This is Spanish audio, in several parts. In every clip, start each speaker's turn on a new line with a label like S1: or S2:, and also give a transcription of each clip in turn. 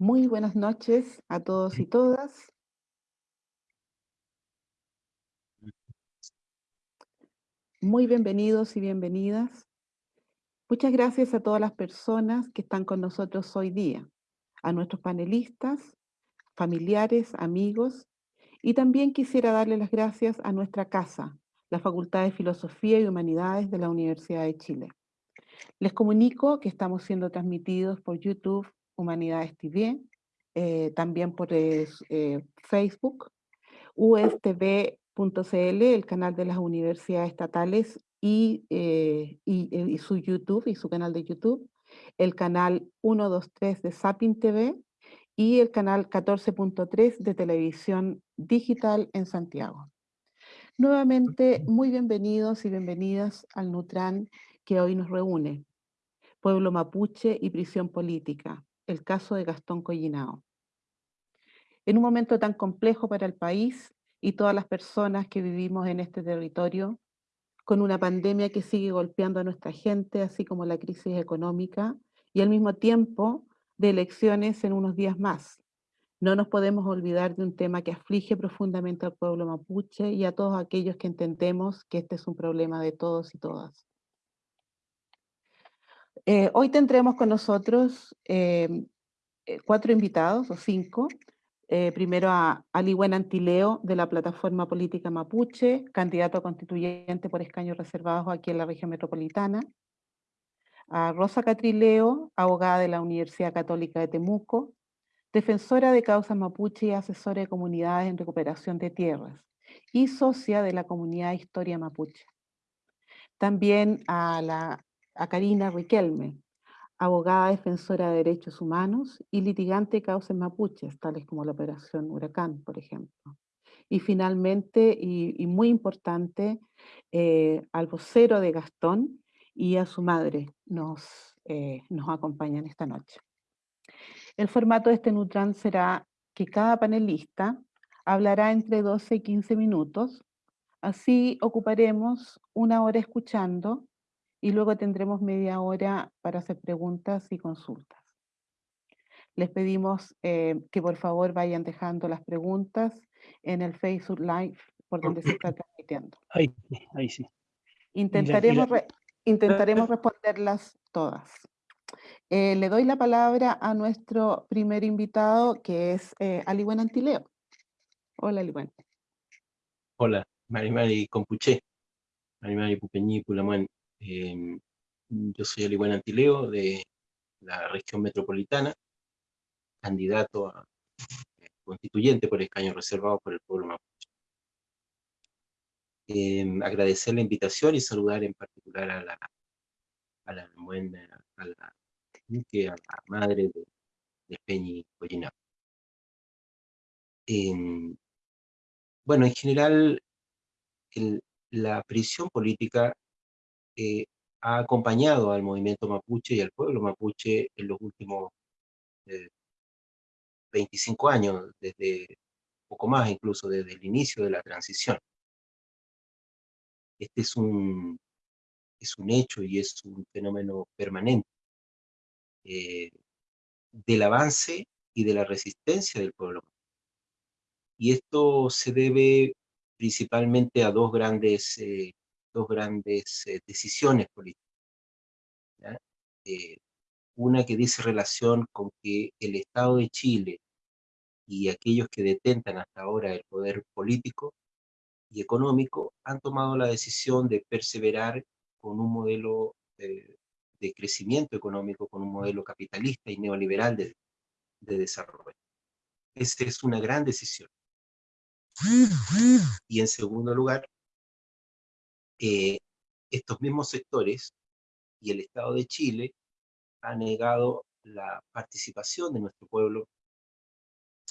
S1: Muy buenas noches a todos y todas. Muy bienvenidos y bienvenidas. Muchas gracias a todas las personas que están con nosotros hoy día, a nuestros panelistas, familiares, amigos, y también quisiera darle las gracias a nuestra casa, la Facultad de Filosofía y Humanidades de la Universidad de Chile. Les comunico que estamos siendo transmitidos por YouTube Humanidades TV, eh, también por eh, Facebook, ustv.cl, el canal de las universidades estatales y, eh, y, su YouTube y su canal de YouTube, el canal 123 de Sapin TV y el canal 14.3 de televisión digital en Santiago. Nuevamente, muy bienvenidos y bienvenidas al Nutran que hoy nos reúne. Pueblo Mapuche y Prisión Política, el caso de Gastón Collinao. En un momento tan complejo para el país y todas las personas que vivimos en este territorio, con una pandemia que sigue golpeando a nuestra gente, así como la crisis económica, y al mismo tiempo de elecciones en unos días más. No nos podemos olvidar de un tema que aflige profundamente al pueblo mapuche y a todos aquellos que entendemos que este es un problema de todos y todas. Eh, hoy tendremos con nosotros em, eh, cuatro invitados, o cinco. Eh, primero a Aliwen Antileo, de la Plataforma Política Mapuche, candidato a constituyente por escaños reservados aquí en la región metropolitana. A Rosa Catrileo, abogada de la Universidad Católica de Temuco, defensora de causas mapuche y asesora de comunidades en recuperación de tierras, y socia de la comunidad Historia Mapuche. También a la a Karina Riquelme, abogada defensora de derechos humanos y litigante de causas mapuches, tales como la operación Huracán, por ejemplo. Y finalmente, y, muy importante, eh, al vocero de Gastón y a su madre nos, eh, nos acompañan esta noche. El formato de este Nutran será que cada panelista hablará entre 12 y 15 minutos, así ocuparemos una hora escuchando y luego tendremos media hora para hacer preguntas y consultas. Les pedimos eh, que por favor vayan dejando las preguntas en el Facebook Live por donde se está transmitiendo.
S2: Ahí, ahí sí.
S1: Intentaremos, intentaremos responderlas todas. Eh, le doy la palabra a nuestro primer invitado, que es eh, Aliwen Antileo. Hola, Aliwen.
S2: Hola, Mari Mari Compuché. Mari Mari Pupeñí, Pulamuen. Em, yo soy Alibuena Antileo de la región metropolitana, candidato a eh, constituyente por escaño reservado por el pueblo mapuche. Em, agradecer la invitación y saludar en particular a la, a la, a la, madre de, de Peñi. Em, bueno, en general, la prisión política ha acompañado al movimiento mapuche y al pueblo mapuche en los últimos 25 eh, años, desde poco más incluso, desde el inicio de la transición. Este es un, es un hecho y es un fenómeno permanente eh, del avance y de la resistencia del pueblo. Y esto se debe principalmente a dos grandes eh, dos grandes eh, decisiones políticas. Eh, una que dice relación con que el Estado de Chile y aquellos que detentan hasta ahora el poder político y económico han tomado la decisión de perseverar con un modelo de crecimiento económico, con un modelo capitalista y neoliberal de, de desarrollo. Esa es una gran decisión. Y en segundo lugar, eh, estos mismos sectores y el Estado de Chile han negado la participación de nuestro pueblo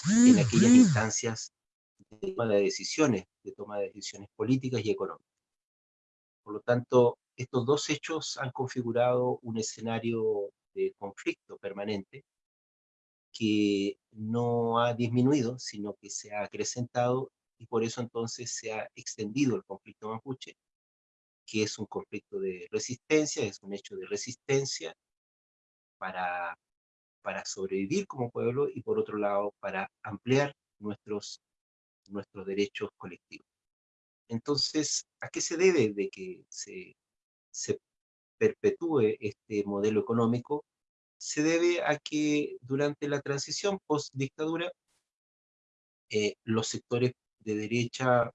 S2: en aquellas instancias de toma de decisiones, de toma de decisiones políticas y económicas. Por lo tanto, estos dos hechos han configurado un escenario de conflicto permanente que no ha disminuido, sino que se ha acrecentado y por eso entonces se ha extendido el conflicto mapuche que es un conflicto de resistencia, es un hecho de resistencia para para sobrevivir como pueblo y por otro lado para ampliar nuestros, nuestros derechos colectivos. Entonces, ¿a qué se debe de que se, se perpetúe este modelo económico? Se debe a que durante la transición post-dictadura, eh, los sectores de derecha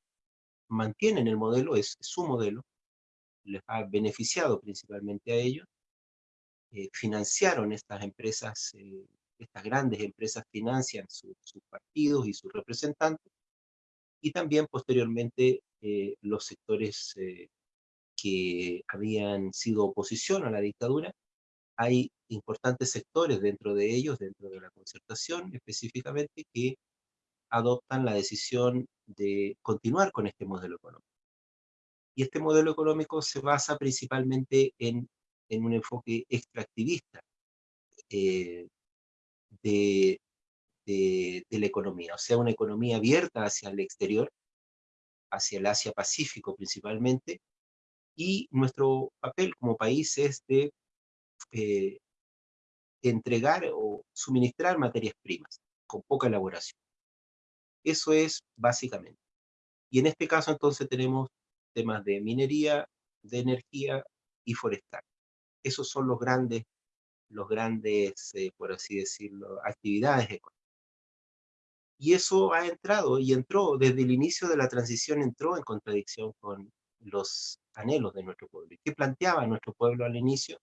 S2: mantienen el modelo, es, su modelo, les ha beneficiado principalmente a ellos, eh, financiaron estas empresas, eh, estas grandes empresas financian sus partidos y sus representantes, y también posteriormente eh, los sectores que habían sido oposición a la dictadura, hay importantes sectores dentro de ellos, dentro de la concertación específicamente, que adoptan la decisión de continuar con este modelo económico. Y este modelo económico se basa principalmente en, en un enfoque extractivista eh, de, de, la economía, o sea, una economía abierta hacia el exterior, hacia el Asia-Pacífico principalmente, y nuestro papel como país es de eh, entregar o suministrar materias primas con poca elaboración. Eso es básicamente. Y en este caso entonces tenemos temas de minería, de energía y forestal. Esos son los grandes, los grandes, eh, por así decirlo, actividades económicas. Y eso ha entrado y entró desde el inicio de la transición, entró en contradicción con los anhelos de nuestro pueblo. ¿Qué planteaba nuestro pueblo al inicio?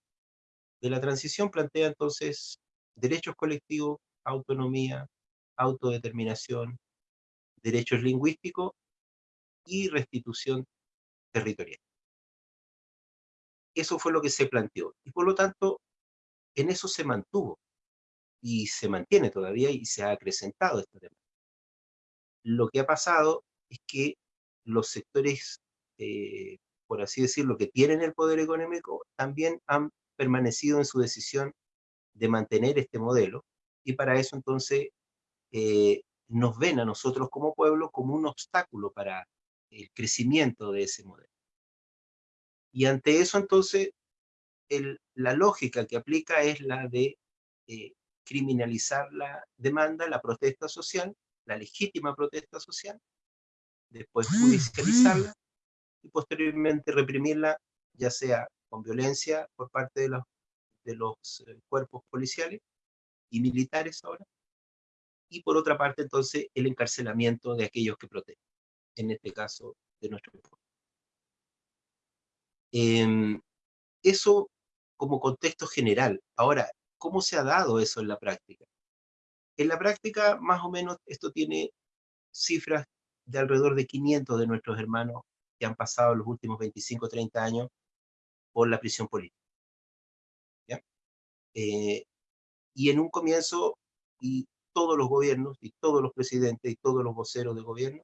S2: De la transición plantea entonces derechos colectivos, autonomía, autodeterminación, derechos lingüísticos y restitución territorial. Eso fue lo que se planteó. Y por lo tanto, en eso se mantuvo. Y se mantiene todavía y se ha acrecentado este tema. Lo que ha pasado es que los sectores, eh, por así decirlo, que tienen el poder económico, también han permanecido en su decisión de mantener este modelo. Y para eso entonces eh, nos ven a nosotros como pueblo como un obstáculo para el crecimiento de ese modelo. Y ante eso entonces, la lógica que aplica es la de eh, criminalizar la demanda, la protesta social, la legítima protesta social, después judicializarla y posteriormente reprimirla, ya sea con violencia por parte de los, de los eh, cuerpos policiales y militares ahora, y por otra parte entonces el encarcelamiento de aquellos que protegen, en este caso de nuestro pueblo. Em, eso como contexto general. Ahora, ¿cómo se ha dado eso en la práctica? En la práctica, más o menos, esto tiene cifras de alrededor de 500 de nuestros hermanos que han pasado los últimos 25 o 30 años por la prisión política. Eh, y en un comienzo, y todos los gobiernos y todos los presidentes y todos los voceros de gobierno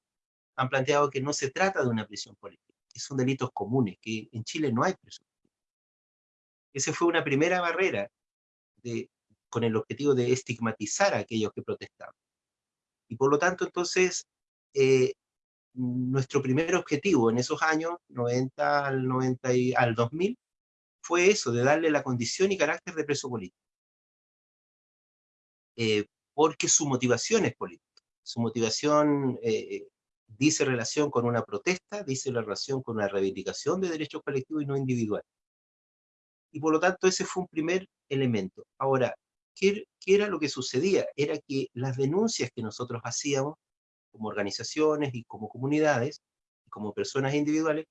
S2: han planteado que no se trata de una prisión política, que son delitos comunes, que en Chile no hay prisión política. Esa fue una primera barrera de, con el objetivo de estigmatizar a aquellos que protestaban. Y por lo tanto, entonces, eh, nuestro primer objetivo en esos años, 90 al, 90 y, al 2000, fue eso, de darle la condición y carácter de preso político. Eh, porque su motivación es política. Su motivación eh, dice relación con una protesta, dice la relación con una reivindicación de derechos colectivos y no individuales. Y por lo tanto ese fue un primer elemento. Ahora, ¿qué, ¿qué, era lo que sucedía? Era que las denuncias que nosotros hacíamos como organizaciones y como comunidades, como personas individuales,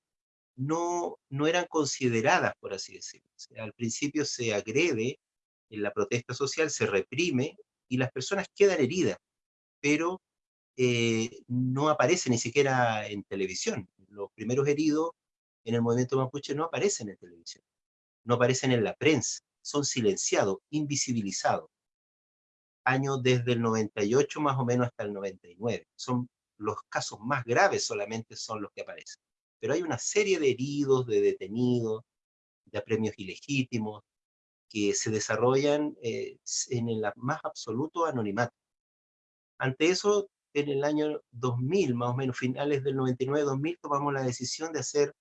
S2: no, no eran consideradas, por así decirlo. al principio se agrede en la protesta social, se reprime y las personas quedan heridas, pero eh, no aparecen ni siquiera en televisión. Los primeros heridos en el movimiento mapuche no aparecen en televisión, no aparecen en la prensa, son silenciados, invisibilizados. Años desde el 98 más o menos hasta el 99. Son los casos más graves solamente son los que aparecen. Pero hay una serie de heridos, de detenidos, de apremios ilegítimos, que se desarrollan eh, en el más absoluto anonimato. Ante eso, en el año 2000, más o menos finales del 99-2000, tomamos la decisión de hacer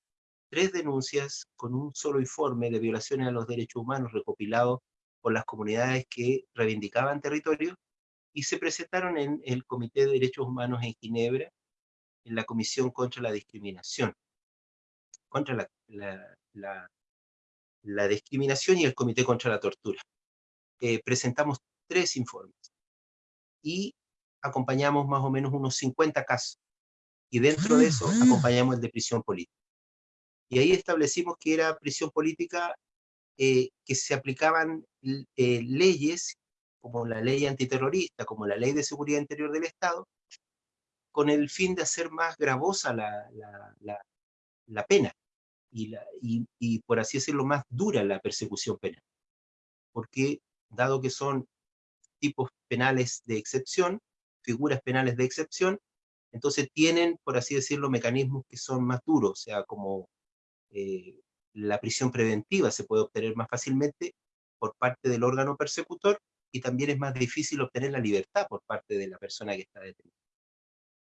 S2: tres denuncias con un solo informe de violaciones a los derechos humanos recopilado por las comunidades que reivindicaban territorio y se presentaron en el Comité de Derechos Humanos en Ginebra, en la Comisión contra la Discriminación, contra la, la, la, discriminación y el Comité contra la Tortura. Eh, presentamos tres informes y acompañamos más o menos unos 50 casos. Y dentro de eso acompañamos el de prisión política. Y ahí establecimos que era prisión política eh, que se aplicaban eh, leyes como la ley antiterrorista, como la ley de seguridad interior del Estado, con el fin de hacer más gravosa la, la, la, pena y, y, y, por así decirlo, más dura la persecución penal. Porque, dado que son tipos penales de excepción, figuras penales de excepción, entonces tienen, por así decirlo, mecanismos que son más duros, o sea, como eh, la prisión preventiva se puede obtener más fácilmente por parte del órgano persecutor y también es más difícil obtener la libertad por parte de la persona que está detenida.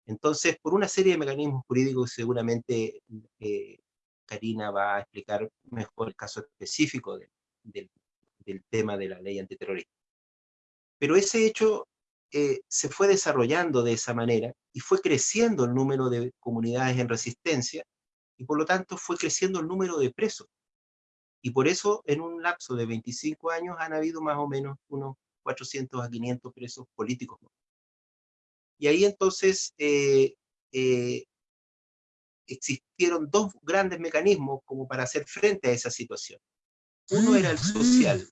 S2: Entonces, por una serie de mecanismos jurídicos, seguramente eh, Karina va a explicar mejor el caso específico del tema de la ley antiterrorista. Pero ese hecho eh, se fue desarrollando de esa manera y fue creciendo el número de comunidades en resistencia y por lo tanto fue creciendo el número de presos. Y por eso en un lapso de 25 años han habido más o menos unos 400 a 500 presos políticos. Y ahí entonces eh, eh, existieron dos grandes mecanismos como para hacer frente a esa situación. Uno era el social,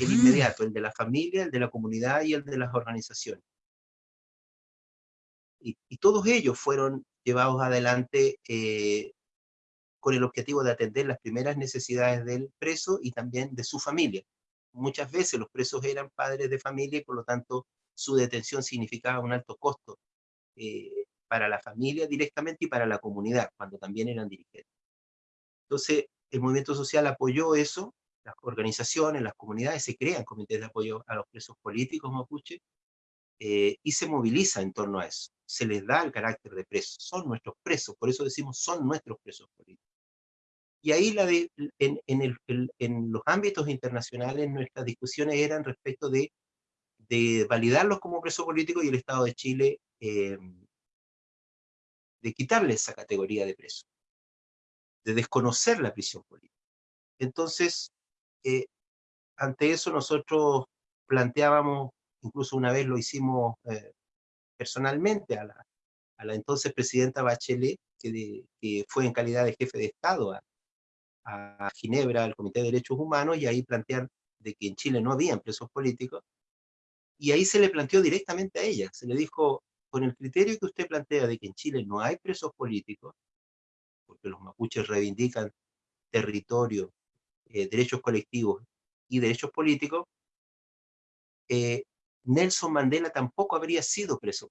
S2: el inmediato, el de la familia, el de la comunidad y el de las organizaciones. Y, todos ellos fueron llevados adelante eh, con el objetivo de atender las primeras necesidades del preso y también de su familia. Muchas veces los presos eran padres de familia y por lo tanto su detención significaba un alto costo eh, para la familia directamente y para la comunidad, cuando también eran dirigentes. Entonces, el movimiento social apoyó eso las organizaciones, las comunidades, se crean comités de apoyo a los presos políticos mapuche eh, y se moviliza en torno a eso. Se les da el carácter de presos, son nuestros presos, por eso decimos son nuestros presos políticos. Y ahí la de, en, en, el, en, los ámbitos internacionales nuestras discusiones eran respecto de, de validarlos como presos políticos y el Estado de Chile eh, de quitarle esa categoría de preso, de desconocer la prisión política. Entonces, ante eso nosotros planteábamos, incluso una vez lo hicimos eh, personalmente a la, entonces presidenta Bachelet, que, fue en calidad de jefe de Estado a, a, Ginebra, al Comité de Derechos Humanos, y ahí plantear de que en Chile no había presos políticos, y ahí se le planteó directamente a ella, se le dijo, con el criterio que usted plantea de que en Chile no hay presos políticos, porque los mapuches reivindican territorio eh, derechos colectivos y derechos políticos, eh, Nelson Mandela tampoco habría sido preso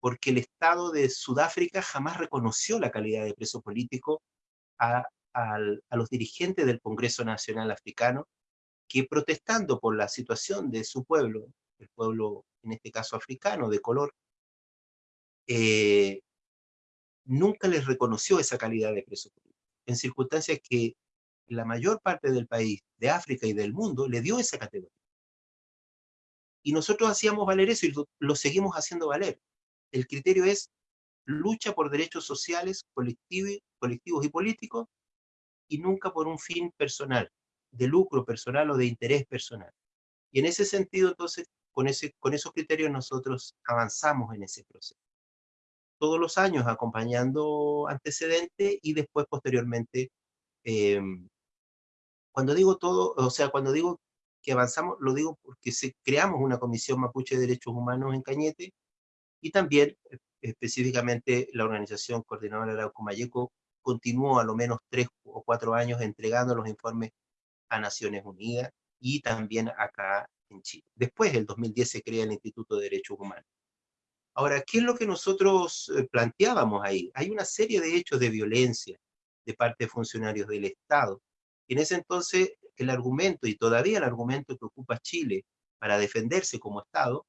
S2: porque el Estado de Sudáfrica jamás reconoció la calidad de preso político a, a los dirigentes del Congreso Nacional Africano, que protestando por la situación de su pueblo, el pueblo en este caso africano de color, eh, nunca les reconoció esa calidad de preso político, en circunstancias que la mayor parte del país, de África y del mundo, le dio esa categoría. Y nosotros hacíamos valer eso y lo, seguimos haciendo valer. El criterio es lucha por derechos sociales, colectivos, colectivos y políticos, y nunca por un fin personal, de lucro personal o de interés personal. Y en ese sentido, entonces, con, ese, con esos criterios nosotros avanzamos en ese proceso. Todos los años acompañando antecedentes y después posteriormente em, cuando digo todo, o sea, cuando digo que avanzamos, lo digo porque se, creamos una Comisión Mapuche de Derechos Humanos en Cañete, y también eh, específicamente la organización coordinadora de Mayeco continuó a lo menos tres o cuatro años entregando los informes a Naciones Unidas y también acá en Chile. Después, el 2010, se crea el Instituto de Derechos Humanos. Ahora, ¿qué es lo que nosotros eh, planteábamos ahí? Hay una serie de hechos de violencia de parte de funcionarios del Estado en ese entonces el argumento, y todavía el argumento que ocupa Chile para defenderse como Estado,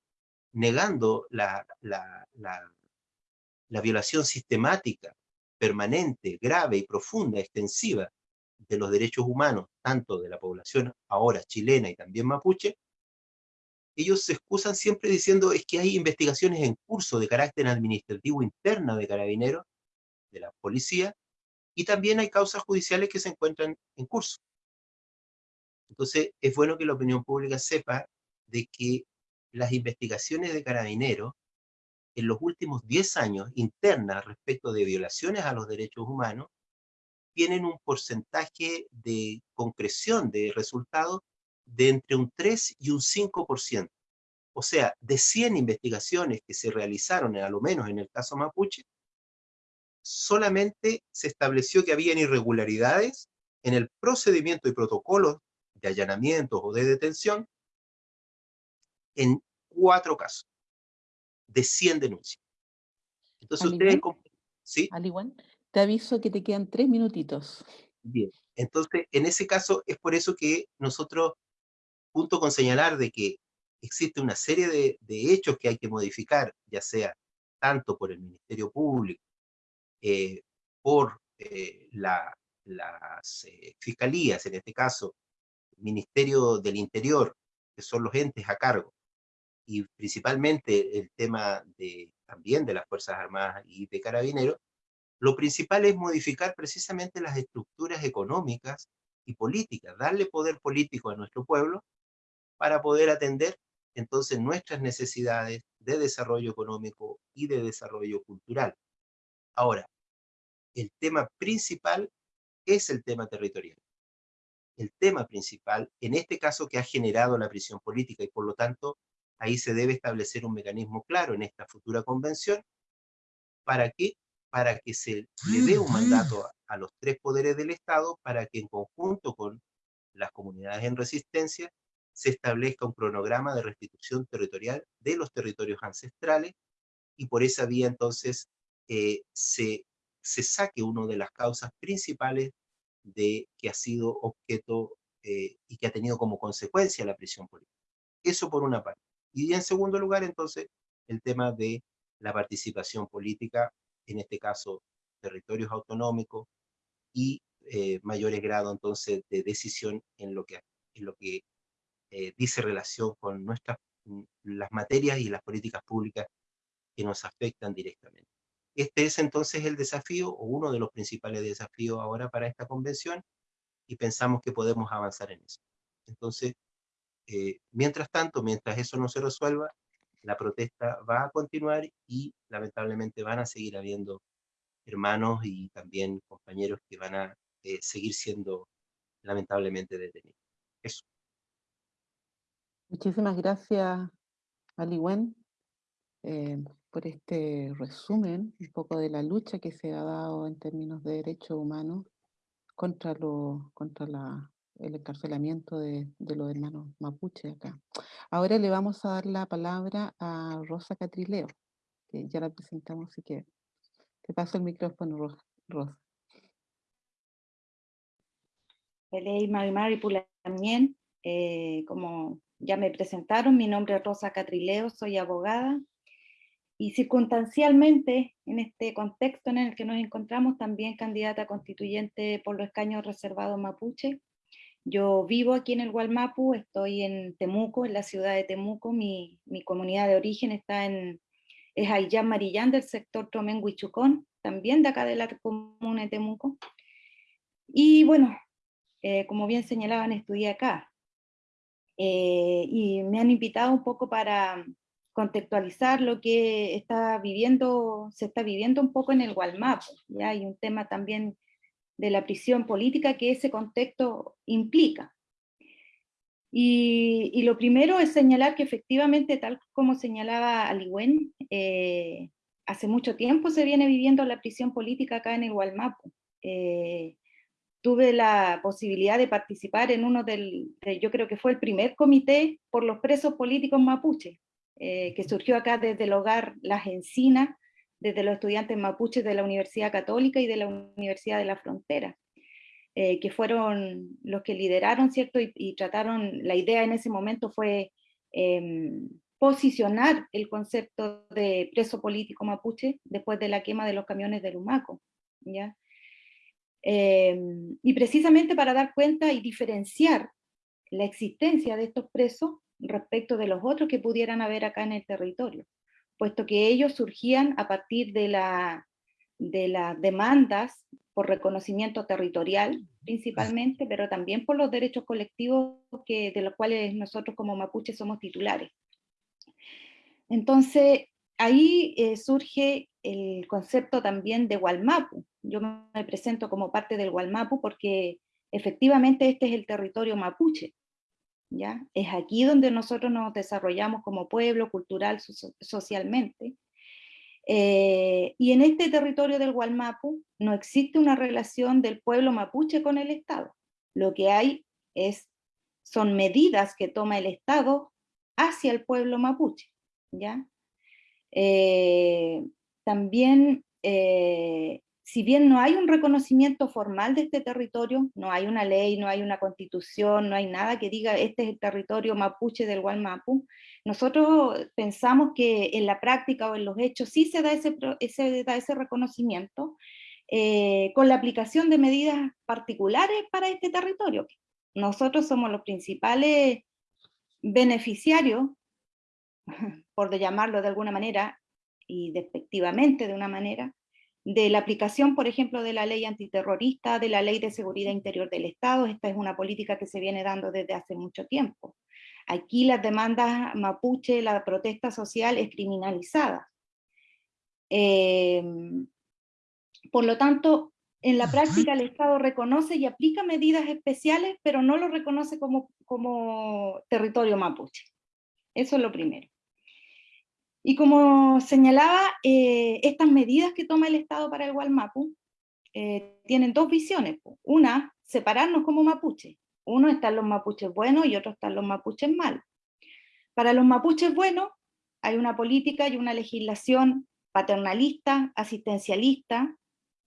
S2: negando la, la, la, violación sistemática, permanente, grave y profunda, extensiva de los derechos humanos, tanto de la población ahora chilena y también mapuche, ellos se excusan siempre diciendo es que hay investigaciones en curso de carácter administrativo interna de carabineros, de la policía, y también hay causas judiciales que se encuentran en curso. Entonces, es bueno que la opinión pública sepa de que las investigaciones de carabineros en los últimos 10 años internas respecto de violaciones a los derechos humanos tienen un porcentaje de concreción de resultados de entre un 3 y un 5%. O sea, de 100 investigaciones que se realizaron, a lo menos en el caso Mapuche, solamente se estableció que habían irregularidades en el procedimiento y protocolo de allanamientos o de detención en cuatro casos, de 100 denuncias. Entonces ustedes...
S1: ¿Sí? te aviso que te quedan tres minutitos.
S2: Bien, entonces en ese caso es por eso que nosotros, junto con señalar de que existe una serie de, hechos que hay que modificar, ya sea tanto por el Ministerio Público, eh, por eh, las eh, fiscalías, en este caso, Ministerio del Interior, que son los entes a cargo, y principalmente el tema de, también de las Fuerzas Armadas y de Carabineros, lo principal es modificar precisamente las estructuras económicas y políticas, darle poder político a nuestro pueblo para poder atender entonces nuestras necesidades de desarrollo económico y de desarrollo cultural. Ahora, el tema principal es el tema territorial el tema principal, en este caso que ha generado la prisión política, y por lo tanto ahí se debe establecer un mecanismo claro en esta futura convención, ¿para qué? Para que se le dé un mandato a, los tres poderes del Estado, para que en conjunto con las comunidades en resistencia, se establezca un cronograma de restitución territorial de los territorios ancestrales, y por esa vía entonces eh, se, se saque una de las causas principales de que ha sido objeto eh, y que ha tenido como consecuencia la prisión política. Eso por una parte. Y en segundo lugar, entonces, el tema de la participación política, en este caso, territorios autonómicos y eh, mayores grados, entonces, de decisión en lo que, en lo que eh, dice relación con nuestras, mm, las materias y las políticas públicas que nos afectan directamente. Este es entonces el desafío, o uno de los principales desafíos ahora para esta convención, y pensamos que podemos avanzar en eso. Entonces, eh, mientras tanto, mientras eso no se resuelva, la protesta va a continuar y lamentablemente van a seguir habiendo hermanos y también compañeros que van a eh, seguir siendo lamentablemente detenidos. Eso.
S1: Muchísimas gracias, Aliwen. Eh, por este resumen un poco de la lucha que se ha dado en términos de derechos humanos contra, lo, contra la, el encarcelamiento de, de, los hermanos mapuche acá. Ahora le vamos a dar la palabra a Rosa Catrileo, que ya la presentamos, así que te paso el micrófono, Rosa.
S3: también, eh, como ya me presentaron, mi nombre es Rosa Catrileo, soy abogada, y circunstancialmente, en este contexto en el que nos encontramos, también candidata constituyente por los escaños reservados mapuche. Yo vivo aquí en el Gualmapu, estoy en Temuco, en la ciudad de Temuco, mi, comunidad de origen está en, es Ayllán Marillán del sector Tromen Huichucón, también de acá de la comuna de Temuco. Y bueno, eh, como bien señalaban, estudié acá. Eh, y me han invitado un poco para, contextualizar lo que está viviendo, se está viviendo un poco en el Gualmapo. ¿ya? Hay un tema también de la prisión política que ese contexto implica. Y, lo primero es señalar que efectivamente, tal como señalaba Aligüen, eh, hace mucho tiempo se viene viviendo la prisión política acá en el Gualmapo. Eh, tuve la posibilidad de participar en uno del, yo creo que fue el primer comité por los presos políticos mapuches, eh, que surgió acá desde el hogar Las Encinas, desde los estudiantes mapuches de la Universidad Católica y de la Universidad de la Frontera, eh, que fueron los que lideraron, ¿cierto? Y, trataron, la idea en ese momento fue em, posicionar el concepto de preso político mapuche después de la quema de los camiones del Humaco, ¿ya? Eh, y precisamente para dar cuenta y diferenciar la existencia de estos presos respecto de los otros que pudieran haber acá en el territorio, puesto que ellos surgían a partir de, la, de las demandas por reconocimiento territorial principalmente, pero también por los derechos colectivos que, de los cuales nosotros como mapuches somos titulares. Entonces, ahí eh, surge el concepto también de Gualmapu. Yo me presento como parte del Gualmapu porque efectivamente este es el territorio mapuche. Es aquí donde nosotros nos desarrollamos como pueblo, cultural, socialmente. Eh, y en este territorio del Gualmapu no existe una relación del pueblo mapuche con el Estado. Lo que hay es, son medidas que toma el Estado hacia el pueblo mapuche. ¿ya? Eh, también, eh, si bien no hay un reconocimiento formal de este territorio, no hay una ley, no hay una constitución, no hay nada que diga este es el territorio mapuche del Gualmapu, nosotros pensamos que en la práctica o en los hechos sí se da ese, reconocimiento eh, con la aplicación de medidas particulares para este territorio. Nosotros somos los principales beneficiarios por llamarlo de alguna manera, y despectivamente de una manera, de la aplicación, por ejemplo, de la ley antiterrorista, de la ley de seguridad interior del Estado. Esta es una política que se viene dando desde hace mucho tiempo. Aquí las demandas mapuche, la protesta social es criminalizada. Em, por lo tanto, en la práctica el Estado reconoce y aplica medidas especiales, pero no lo reconoce como, como territorio mapuche. Eso es lo primero. Y como señalaba, eh, estas medidas que toma el Estado para el Gualmapu eh, tienen dos visiones. Una, separarnos como mapuche. Uno están los mapuches buenos y otro están los mapuches malos. Para los mapuches buenos hay una política y una legislación paternalista, asistencialista,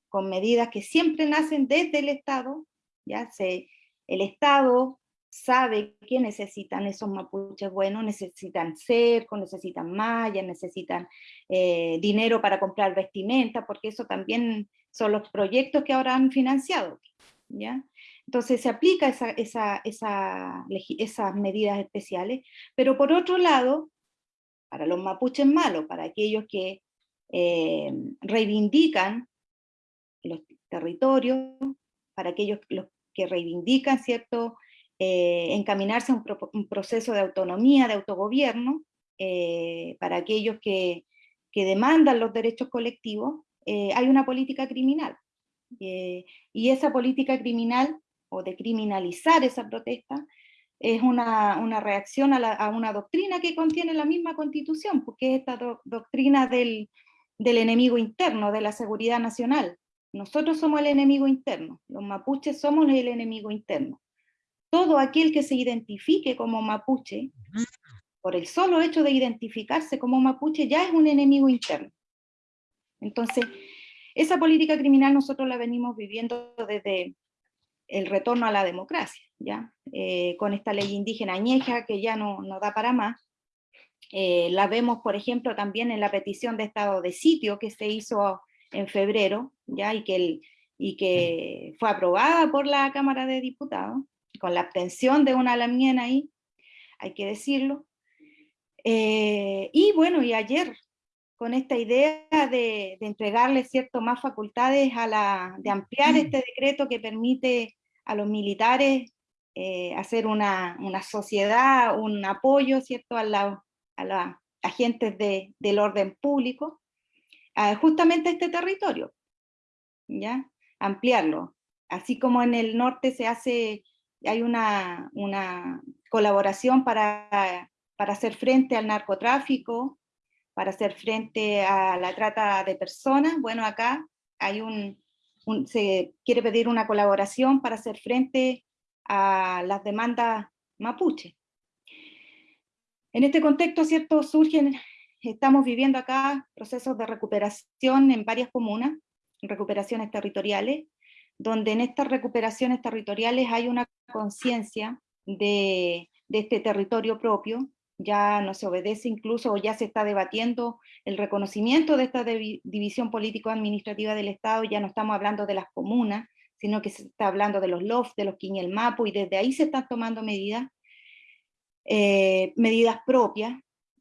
S3: con medidas que siempre nacen desde el Estado, ya se, el Estado sabe que necesitan esos mapuches buenos, necesitan cerco, necesitan mallas, necesitan eh, dinero para comprar vestimenta, porque eso también son los proyectos que ahora han financiado. ¿ya? Entonces se aplica esa, esa, esa, esas medidas especiales, pero por otro lado, para los mapuches malos, para aquellos que eh, reivindican los territorios, para aquellos los que reivindican cierto eh, encaminarse a un, proceso de autonomía, de autogobierno, eh, para aquellos que, demandan los derechos colectivos, eh, hay una política criminal. y esa política criminal, o de criminalizar esa protesta, es una, reacción a, una doctrina que contiene la misma constitución, porque es esta doctrina del, del enemigo interno, de la seguridad nacional. Nosotros somos el enemigo interno, los mapuches somos el enemigo interno todo aquel que se identifique como mapuche, por el solo hecho de identificarse como mapuche, ya es un enemigo interno. Entonces, esa política criminal nosotros la venimos viviendo desde el retorno a la democracia, ¿ya? Eh, con esta ley indígena añeja que ya no, no da para más. Eh, la vemos, por ejemplo, también en la petición de estado de sitio que se hizo en febrero, ¿ya? Y que, y que fue aprobada por la Cámara de Diputados con la abstención de una lamien ahí, hay que decirlo. Eh, y bueno, y ayer, con esta idea de, entregarle cierto más facultades a la, de ampliar este decreto que permite a los militares eh, hacer una, una, sociedad, un apoyo, ¿cierto?, a, la, a los agentes de, del orden público, justamente este territorio, ¿ya? Ampliarlo. Así como en el norte se hace hay una, colaboración para, hacer frente al narcotráfico, para hacer frente a la trata de personas. Bueno, acá hay un, se quiere pedir una colaboración para hacer frente a las demandas mapuche. En este contexto, ¿cierto? Surgen, estamos viviendo acá procesos de recuperación en varias comunas, recuperaciones territoriales, donde en estas recuperaciones territoriales hay una conciencia de, este territorio propio, ya no se obedece incluso, o ya se está debatiendo el reconocimiento de esta división político-administrativa del Estado, ya no estamos hablando de las comunas, sino que se está hablando de los LOF, de los Quiñel Mapu, y desde ahí se están tomando medidas, eh, propias,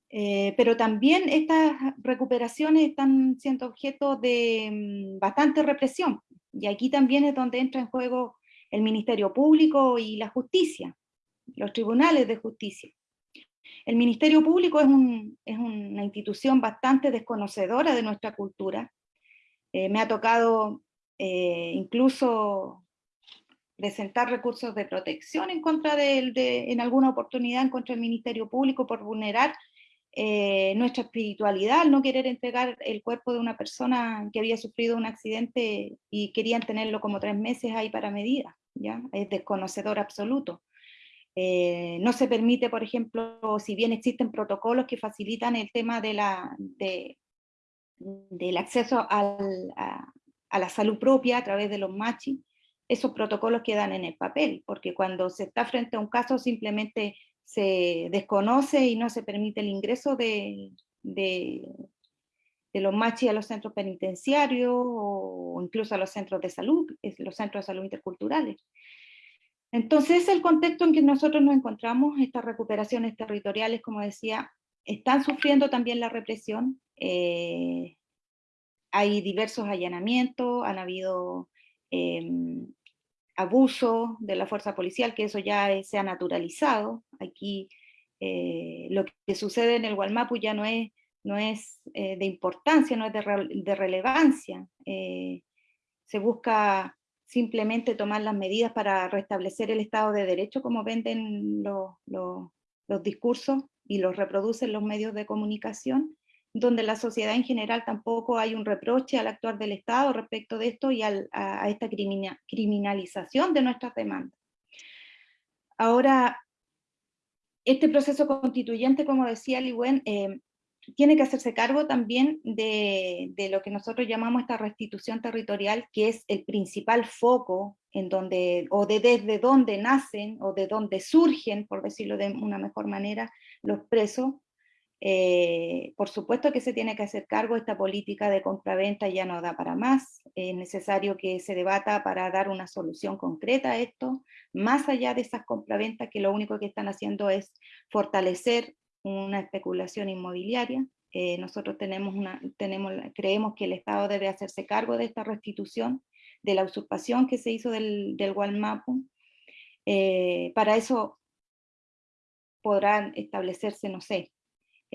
S3: eh, pero también estas recuperaciones están siendo objeto de mm, bastante represión, y aquí también es donde entra en juego el Ministerio Público y la justicia, los tribunales de justicia. El Ministerio Público es, una institución bastante desconocedora de nuestra cultura. Eh, me ha tocado eh, incluso presentar recursos de protección en contra en alguna oportunidad en contra del Ministerio Público por vulnerar eh, nuestra espiritualidad, al no querer entregar el cuerpo de una persona que había sufrido un accidente y querían tenerlo como tres meses ahí para medida, ¿ya? Es desconocedor absoluto. Eh, no se permite, por ejemplo, si bien existen protocolos que facilitan el tema de la, de, del acceso al, a, la salud propia a través de los machis, esos protocolos quedan en el papel, porque cuando se está frente a un caso simplemente se desconoce y no se permite el ingreso de, de, los machis a los centros penitenciarios o incluso a los centros de salud, los centros de salud interculturales. Entonces, el contexto en que nosotros nos encontramos, estas recuperaciones territoriales, como decía, están sufriendo también la represión. Eh, hay diversos allanamientos, han habido em, abuso de la fuerza policial, que eso ya se ha naturalizado. Aquí eh, lo que sucede en el Gualmapu ya no es, no es eh, de importancia, no es de, relevancia. Eh, se busca simplemente tomar las medidas para restablecer el Estado de Derecho, como venden los discursos y los reproducen los medios de comunicación, donde la sociedad en general tampoco hay un reproche al actuar del Estado respecto de esto y a, esta criminalización de nuestras demandas. Ahora, este proceso constituyente, como decía Liwen, eh, tiene que hacerse cargo también de, lo que nosotros llamamos esta restitución territorial, que es el principal foco en donde, o de desde donde nacen, o de donde surgen, por decirlo de una mejor manera, los presos, eh, por supuesto que se tiene que hacer cargo, esta política de compra-venta ya no da para más, es necesario que se debata para dar una solución concreta a esto, más allá de esas compraventas que lo único que están haciendo es fortalecer una especulación inmobiliaria. Eh, nosotros tenemos una, tenemos, creemos que el Estado debe hacerse cargo de esta restitución, de la usurpación que se hizo del, del. Eh, para eso podrán establecerse, no sé,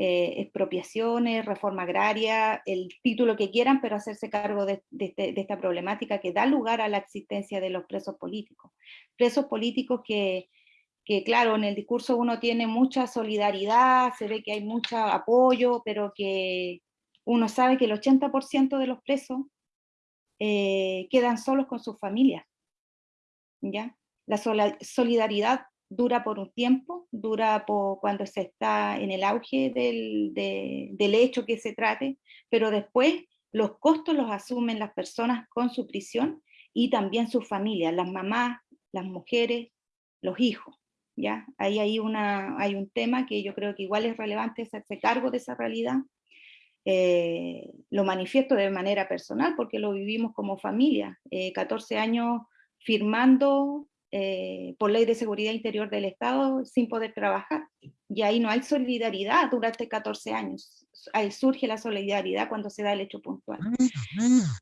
S3: eh, expropiaciones, reforma agraria, el título que quieran, pero hacerse cargo de, este, esta problemática que da lugar a la existencia de los presos políticos. Presos políticos que, que, claro, en el discurso uno tiene mucha solidaridad, se ve que hay mucho apoyo, pero que uno sabe que el 80% de los presos eh, quedan solos con sus familias. ¿ya? La solidaridad dura por un tiempo, dura por cuando se está en el auge del, del hecho que se trate, pero después los costos los asumen las personas con su prisión y también sus familias, las mamás, las mujeres, los hijos. ¿ya? Ahí hay, una, hay un tema que yo creo que igual es relevante hacerse cargo de esa realidad. Eh, lo manifiesto de manera personal porque lo vivimos como familia. 14 eh, años firmando eh, por ley de seguridad interior del Estado sin poder trabajar. Y ahí no hay solidaridad durante 14 años. Ahí surge la solidaridad cuando se da el hecho puntual.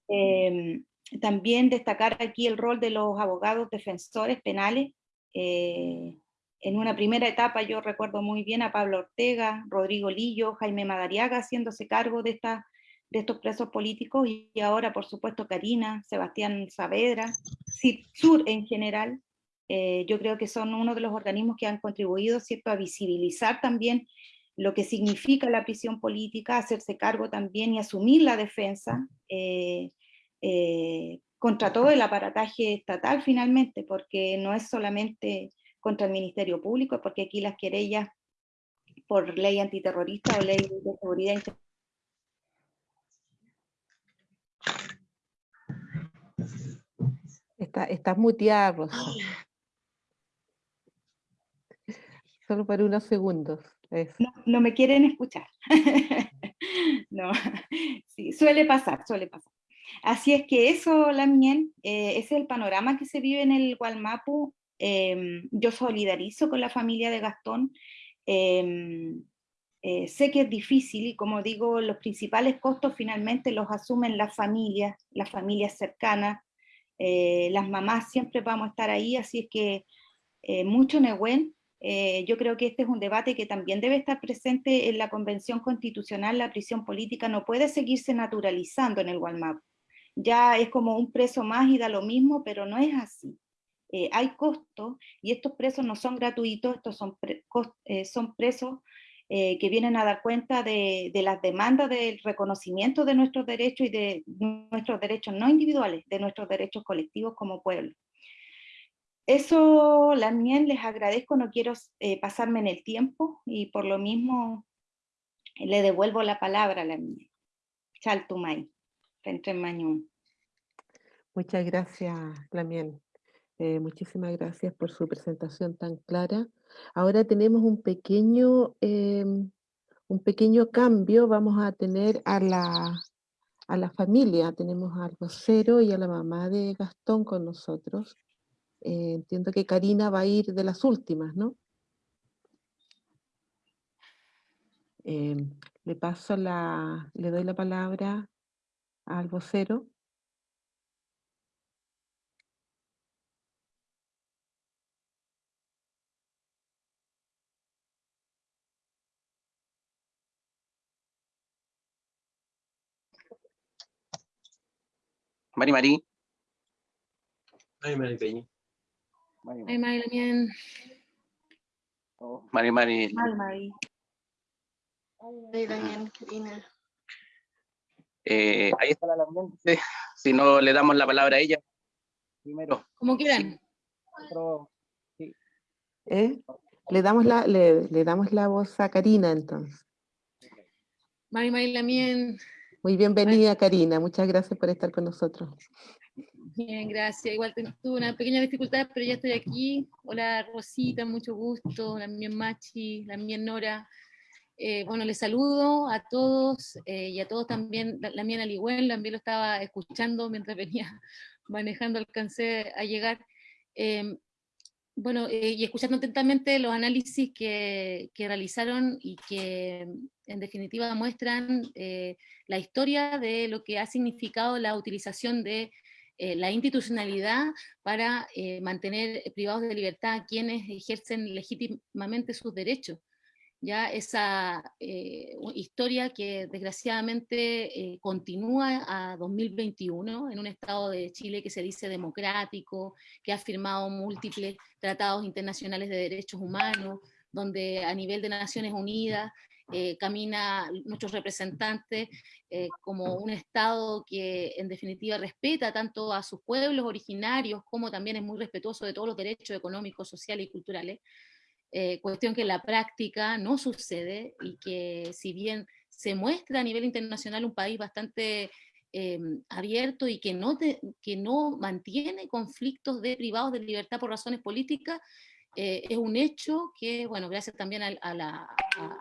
S3: Em, también destacar aquí el rol de los abogados defensores penales. Eh, en una primera etapa yo recuerdo muy bien a Pablo Ortega, Rodrigo Lillo, Jaime Madariaga haciéndose cargo de esta de estos presos políticos y ahora por supuesto Karina, Sebastián Saavedra, Sur en general, eh, yo creo que son uno de los organismos que han contribuido ¿cierto? a visibilizar también lo que significa la prisión política, hacerse cargo también y asumir la defensa eh, eh, contra todo el aparataje estatal finalmente, porque no es solamente contra el Ministerio Público, porque aquí las querellas por ley antiterrorista o ley de seguridad
S1: Está, está muteada, Rosa. Solo para unos segundos.
S3: No, me quieren escuchar. no, sí, suele pasar, suele pasar. Así es que eso, Lamien, eh, ese es el panorama que se vive en el Gualmapu. Em, yo solidarizo con la familia de Gastón. Em, eh, sé que es difícil y como digo, los principales costos finalmente los asumen las familias, las familias cercanas, eh, las mamás siempre vamos a estar ahí, así es que mucho Nehuen, yo creo que este es un debate que también debe estar presente en la Convención Constitucional, la prisión política no puede seguirse naturalizando en el Gualmapu ya es como un preso más y da lo mismo, pero no es así. Eh, hay costos y estos presos no son gratuitos, estos son, eh, presos eh, que vienen a dar cuenta de, de, las demandas del reconocimiento de nuestros derechos y de nuestros derechos no individuales, de nuestros derechos colectivos como pueblo. Eso, también les agradezco, no quiero pasarme en el tiempo y por lo mismo le devuelvo la palabra a la mía. Chaltumay.
S1: Muchas gracias, Lamien. Eh, muchísimas gracias por su presentación tan clara. Ahora tenemos un pequeño, em, un pequeño cambio. Vamos a tener a la, a la familia. Tenemos al vocero y a la mamá de Gastón con nosotros. Eh, entiendo que Karina va a ir de las últimas, ¿no? Em, le paso la, le doy la palabra al vocero.
S4: Mari Mari.
S2: Mari Mari Peña.
S5: Mari Mari Lamien.
S4: Mari Mari.
S3: Mari Mari.
S5: Mari Lamien, Karina.
S4: Eh, ahí está la Lamien. Si no le damos la palabra a ella primero.
S5: Como quieran.
S1: ¿Eh? Le, damos la, le, le, damos la voz a Karina entonces.
S5: Mari Mari Lamien.
S1: Muy bienvenida Karina, muchas gracias por estar con nosotros.
S5: Bien, gracias. Igual tuve una pequeña dificultad, pero ya estoy aquí. Hola Rosita, mucho gusto. La mía Machi, la mía Nora. Eh, bueno, les saludo a todos eh, y a todos también, la, mía Aligüen, también lo estaba escuchando mientras venía manejando, alcancé a llegar. Em, bueno, eh, y escuchando atentamente los análisis que, que, realizaron y que en definitiva muestran la historia de lo que ha significado la utilización de eh, la institucionalidad para eh, mantener privados de libertad a quienes ejercen legítimamente sus derechos. Ya esa eh, historia que desgraciadamente eh, continúa a 2021 en un estado de Chile que se dice democrático, que ha firmado múltiples tratados internacionales de derechos humanos, donde a nivel de Naciones Unidas eh, camina nuestros representantes eh, como un Estado que en definitiva respeta tanto a sus pueblos originarios como también es muy respetuoso de todos los derechos económicos, sociales y culturales. Eh, cuestión que en la práctica no sucede y que si bien se muestra a nivel internacional un país bastante eh, abierto y que no, que no mantiene conflictos de privados de libertad por razones políticas, eh, es un hecho que, bueno, gracias también a, la,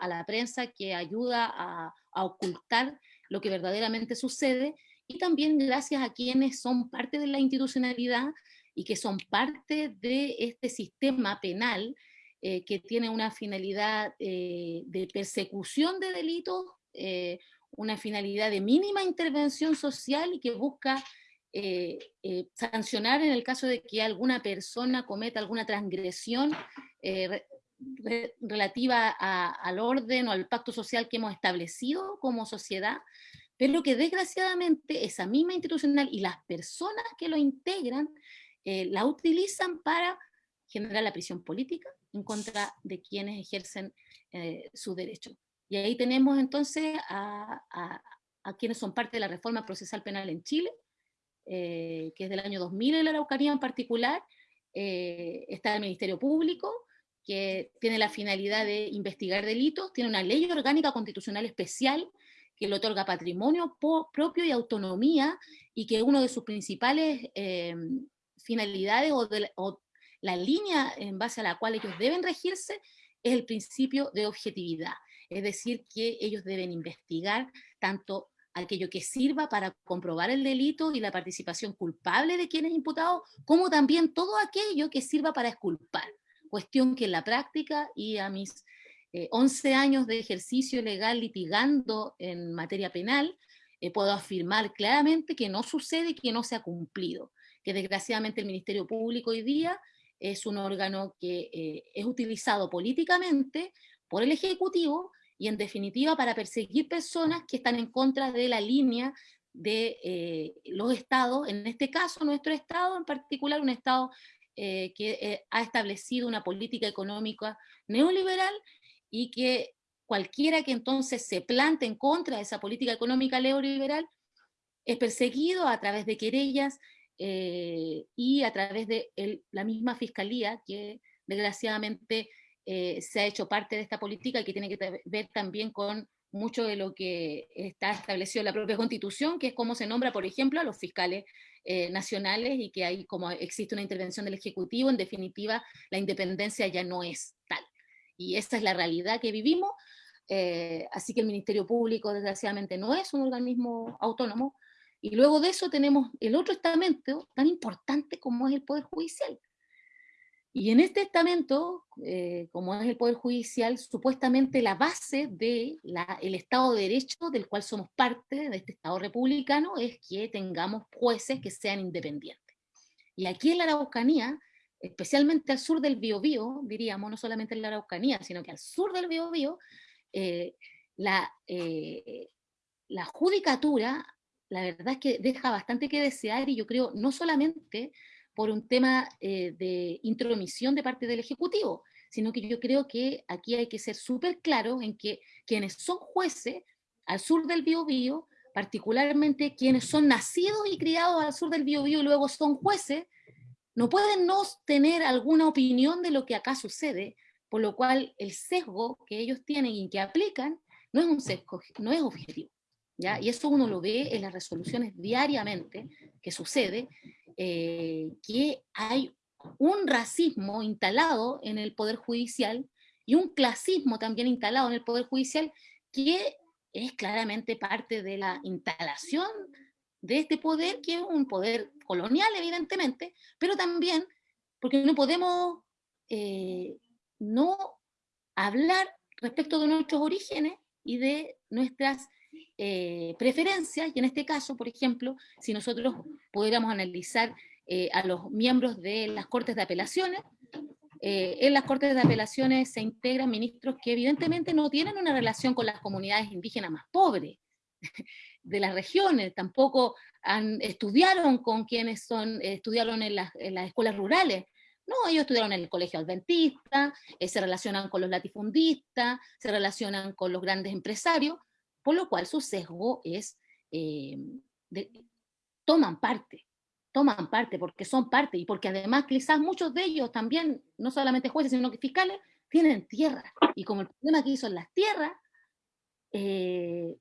S5: a, la, prensa que ayuda a, ocultar lo que verdaderamente sucede y también gracias a quienes son parte de la institucionalidad y que son parte de este sistema penal eh, que tiene una finalidad eh, de persecución de delitos, eh, una finalidad de mínima intervención social y que busca sancionar en el caso de que alguna persona cometa alguna transgresión relativa al orden o al pacto social que hemos establecido como sociedad, pero que desgraciadamente esa misma institucional y las personas que lo integran la utilizan para generar la prisión política, en contra de quienes ejercen eh, su derecho. Y ahí tenemos entonces a, quienes son parte de la reforma procesal penal en Chile, eh, que es del año 2000 en la Araucanía en particular, eh, está el Ministerio Público, que tiene la finalidad de investigar delitos, tiene una ley orgánica constitucional especial que le otorga patrimonio propio y autonomía, y que uno de sus principales finalidades o, de, o la línea en base a la cual ellos deben regirse es el principio de objetividad, es decir, que ellos deben investigar tanto aquello que sirva para comprobar el delito y la participación culpable de quienes imputados, como también todo aquello que sirva para exculpar. Cuestión que en la práctica y a mis 11 años de ejercicio legal litigando en materia penal, puedo afirmar claramente que no sucede y que no se ha cumplido, que desgraciadamente el Ministerio Público hoy día es un órgano que eh, es utilizado políticamente por el Ejecutivo y en definitiva para perseguir personas que están en contra de la línea de eh, los estados, en este caso nuestro estado en particular, un estado eh, que ha establecido una política económica neoliberal y que cualquiera que entonces se plante en contra de esa política económica neoliberal es perseguido a través de querellas eh, y a través de la misma fiscalía que desgraciadamente eh, se ha hecho parte de esta política y que tiene que ver también con mucho de lo que está establecido en la propia constitución, que es cómo se nombra, por ejemplo, a los fiscales eh, nacionales y que hay como existe una intervención del Ejecutivo, en definitiva la independencia ya no es tal. Y esa es la realidad que vivimos, así que el Ministerio Público desgraciadamente no es un organismo autónomo, y luego de eso tenemos el otro estamento tan importante como es el Poder Judicial. Y en este estamento, eh, como es el Poder Judicial, supuestamente la base del el Estado de Derecho del cual somos parte, de este Estado republicano, es que tengamos jueces que sean independientes. Y aquí en la Araucanía, especialmente al sur del Biobío, diríamos, no solamente en la Araucanía, sino que al sur del Biobío, eh, la, eh, la judicatura la verdad es que deja bastante que desear y yo creo no solamente por un tema eh, de intromisión de parte del Ejecutivo, sino que yo creo que aquí hay que ser súper claros en que quienes son jueces al sur del Biobío, particularmente quienes son nacidos y criados al sur del Biobío y luego son jueces, no pueden no tener alguna opinión de lo que acá sucede, por lo cual el sesgo que ellos tienen y que aplican no es un sesgo, no es objetivo. Y eso uno lo ve en las resoluciones diariamente que sucede, eh, que hay un racismo instalado en el Poder Judicial y un clasismo también instalado en el Poder Judicial que es claramente parte de la instalación de este poder, que es un poder colonial, evidentemente, pero también porque no podemos eh, no hablar respecto de nuestros orígenes y de nuestras eh, preferencias, y en este caso, por ejemplo, si nosotros pudiéramos analizar eh, a los miembros de las Cortes de Apelaciones, eh, en las Cortes de Apelaciones se integran ministros que evidentemente no tienen una relación con las comunidades indígenas más pobres de las regiones, tampoco han, estudiaron con quienes son, estudiaron en las, en las escuelas rurales, no, ellos estudiaron en el colegio adventista, se relacionan con los latifundistas, se relacionan con los grandes empresarios, por lo cual su sesgo es, eh, toman parte, toman parte porque son parte y porque además quizás muchos de ellos también, no solamente jueces, sino que fiscales, tienen tierra. Y como el problema que hizo en las tierras, eh,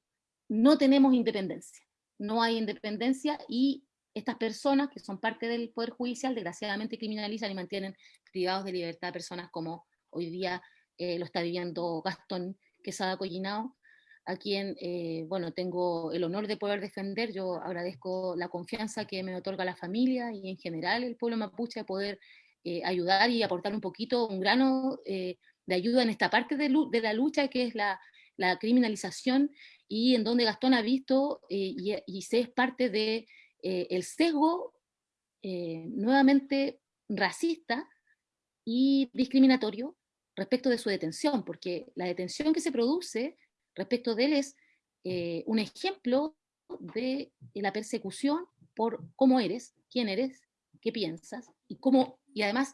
S5: no tenemos independencia. No hay independencia y estas personas que son parte del Poder Judicial desgraciadamente criminalizan y mantienen privados de libertad a personas como hoy día eh, lo está viviendo Gastón Quesada Collinao, a quien, eh, bueno, tengo el honor de poder defender. Yo agradezco la confianza que me otorga la familia y en general el pueblo mapuche de poder eh, ayudar y aportar un poquito, un grano eh, de ayuda en esta parte de, de, la lucha que es la, la, criminalización y en donde Gastón ha visto y, y, se es parte de el sesgo nuevamente racista y discriminatorio respecto de su detención, porque la detención que se produce respecto de él es eh, un ejemplo de la persecución por cómo eres, quién eres, qué piensas, y, cómo, y además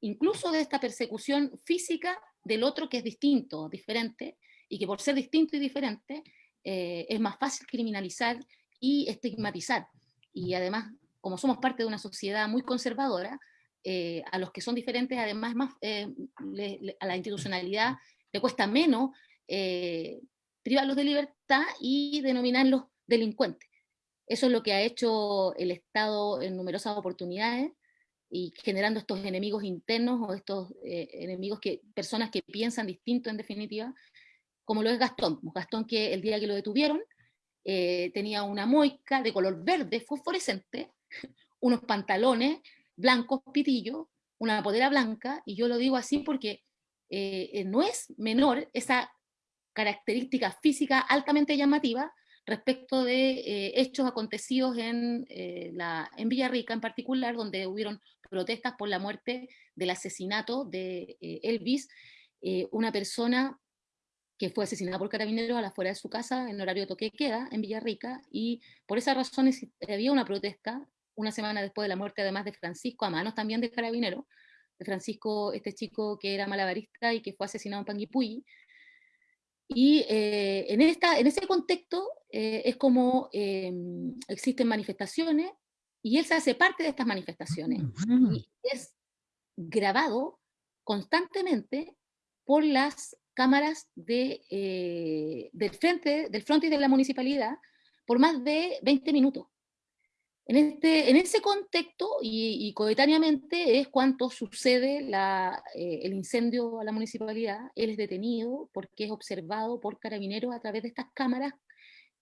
S5: incluso de esta persecución física del otro que es distinto, diferente, y que por ser distinto y diferente eh, es más fácil criminalizar y estigmatizar. Y además, como somos parte de una sociedad muy conservadora, eh, a los que son diferentes, además más, a la institucionalidad le cuesta menos eh, privarlos de libertad y denominarlos delincuentes. Eso es lo que ha hecho el Estado en numerosas oportunidades y generando estos enemigos internos o estos eh, enemigos que, personas que piensan distinto en definitiva, como lo es Gastón. Gastón que el día que lo detuvieron, eh, tenía una moica de color verde fosforescente, unos pantalones blancos pitillos, una polera blanca, y yo lo digo así porque eh, no es menor esa característica física altamente llamativa respecto de eh, hechos acontecidos en, eh, la, en Villarrica en particular, donde hubieron protestas por la muerte del asesinato de eh, Elvis, una persona que fue asesinada por carabineros a la fuera de su casa en horario toque queda en Villarrica, y por esas razones había una protesta una semana después de la muerte además de Francisco, a manos también de carabineros, de Francisco, este chico que era malabarista y que fue asesinado en Panguipulli, y en, esta, en ese contexto eh, es como em, existen manifestaciones y él se hace parte de estas manifestaciones. Y es grabado constantemente por las cámaras de, eh, del frente, del frontis de la municipalidad por más de 20 minutos. En, este, en ese contexto y, coetáneamente es cuando sucede la, eh, el incendio a la municipalidad, él es detenido porque es observado por carabineros a través de estas cámaras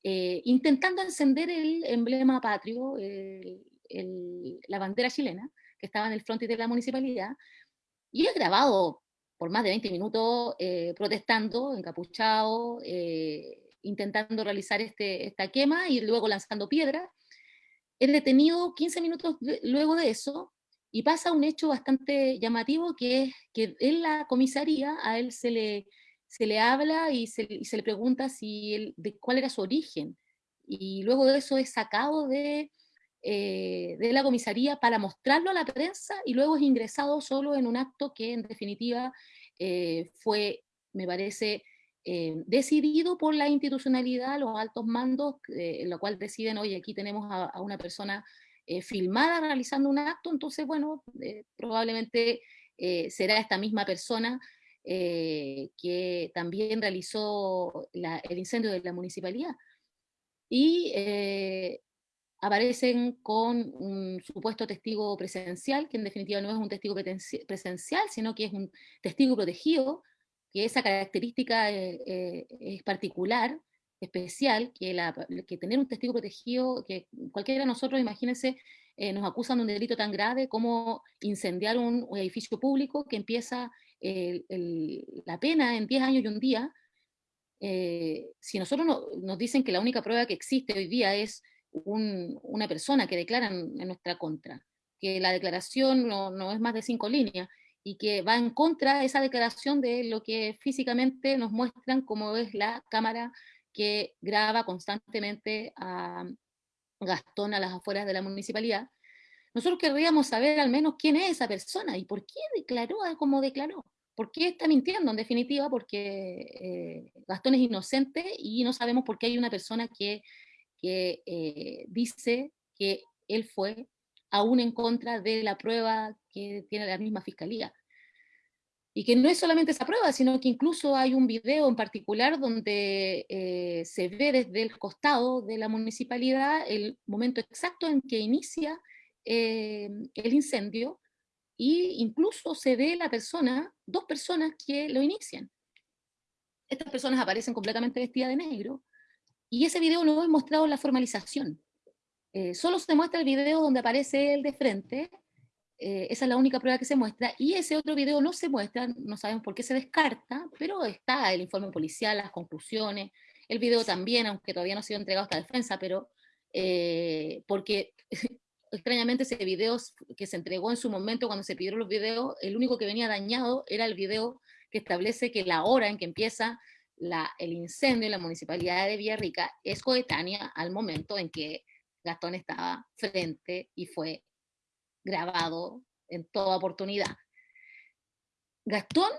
S5: eh, intentando encender el emblema patrio, la bandera chilena, que estaba en el frontis de la municipalidad, y es grabado por más de 20 minutos eh, protestando, encapuchado, eh, intentando realizar este, esta quema y luego lanzando piedras. Es detenido 15 minutos luego de eso y pasa un hecho bastante llamativo que es que en la comisaría a él se le se le habla y se, le pregunta si de cuál era su origen. Y luego de eso es sacado de, eh, de la comisaría para mostrarlo a la prensa y luego es ingresado solo en un acto que en definitiva eh, fue, me parece, eh, decidido por la institucionalidad, los altos mandos, en lo cual deciden, oye, aquí tenemos a, una persona filmada realizando un acto, entonces, bueno, probablemente será esta misma persona eh, que también realizó el incendio de la municipalidad. Y eh, aparecen con un supuesto testigo presencial, que en definitiva no es un testigo presencial, sino que es un testigo protegido, que esa característica eh, es particular, especial, que, la, que tener un testigo protegido, que cualquiera de nosotros, imagínense, nos acusan de un delito tan grave como incendiar un, edificio público que empieza la pena en 10 años y un día, eh, si nosotros nos dicen que la única prueba que existe hoy día es una persona que declara en, nuestra contra, que la declaración no, es más de cinco líneas, y que va en contra de esa declaración de lo que físicamente nos muestran como es la cámara que graba constantemente a Gastón a las afueras de la municipalidad, nosotros querríamos saber al menos quién es esa persona y por qué declaró como declaró. ¿Por qué está mintiendo en definitiva? Porque eh, Gastón es inocente y no sabemos por qué hay una persona que, eh, dice que él fue aún en contra de la prueba que tiene la misma fiscalía. Y que no es solamente esa prueba, sino que incluso hay un video en particular donde eh, se ve desde el costado de la municipalidad el momento exacto en que inicia el incendio y incluso se ve la persona, dos personas que lo inician. Estas personas aparecen completamente vestidas de negro, y ese video no es mostrado la formalización. Eh, solo se muestra el video donde aparece él de frente, eh, esa es la única prueba que se muestra, y ese otro video no se muestra, no sabemos por qué se descarta, pero está el informe policial, las conclusiones, el video también, aunque todavía no ha sido entregado a esta defensa, pero eh, porque extrañamente ese video que se entregó en su momento cuando se pidieron los videos, el único que venía dañado era el video que establece que la hora en que empieza el incendio en la municipalidad de Villarrica es coetánea al momento en que Gastón estaba frente y fue grabado en toda oportunidad. Gastón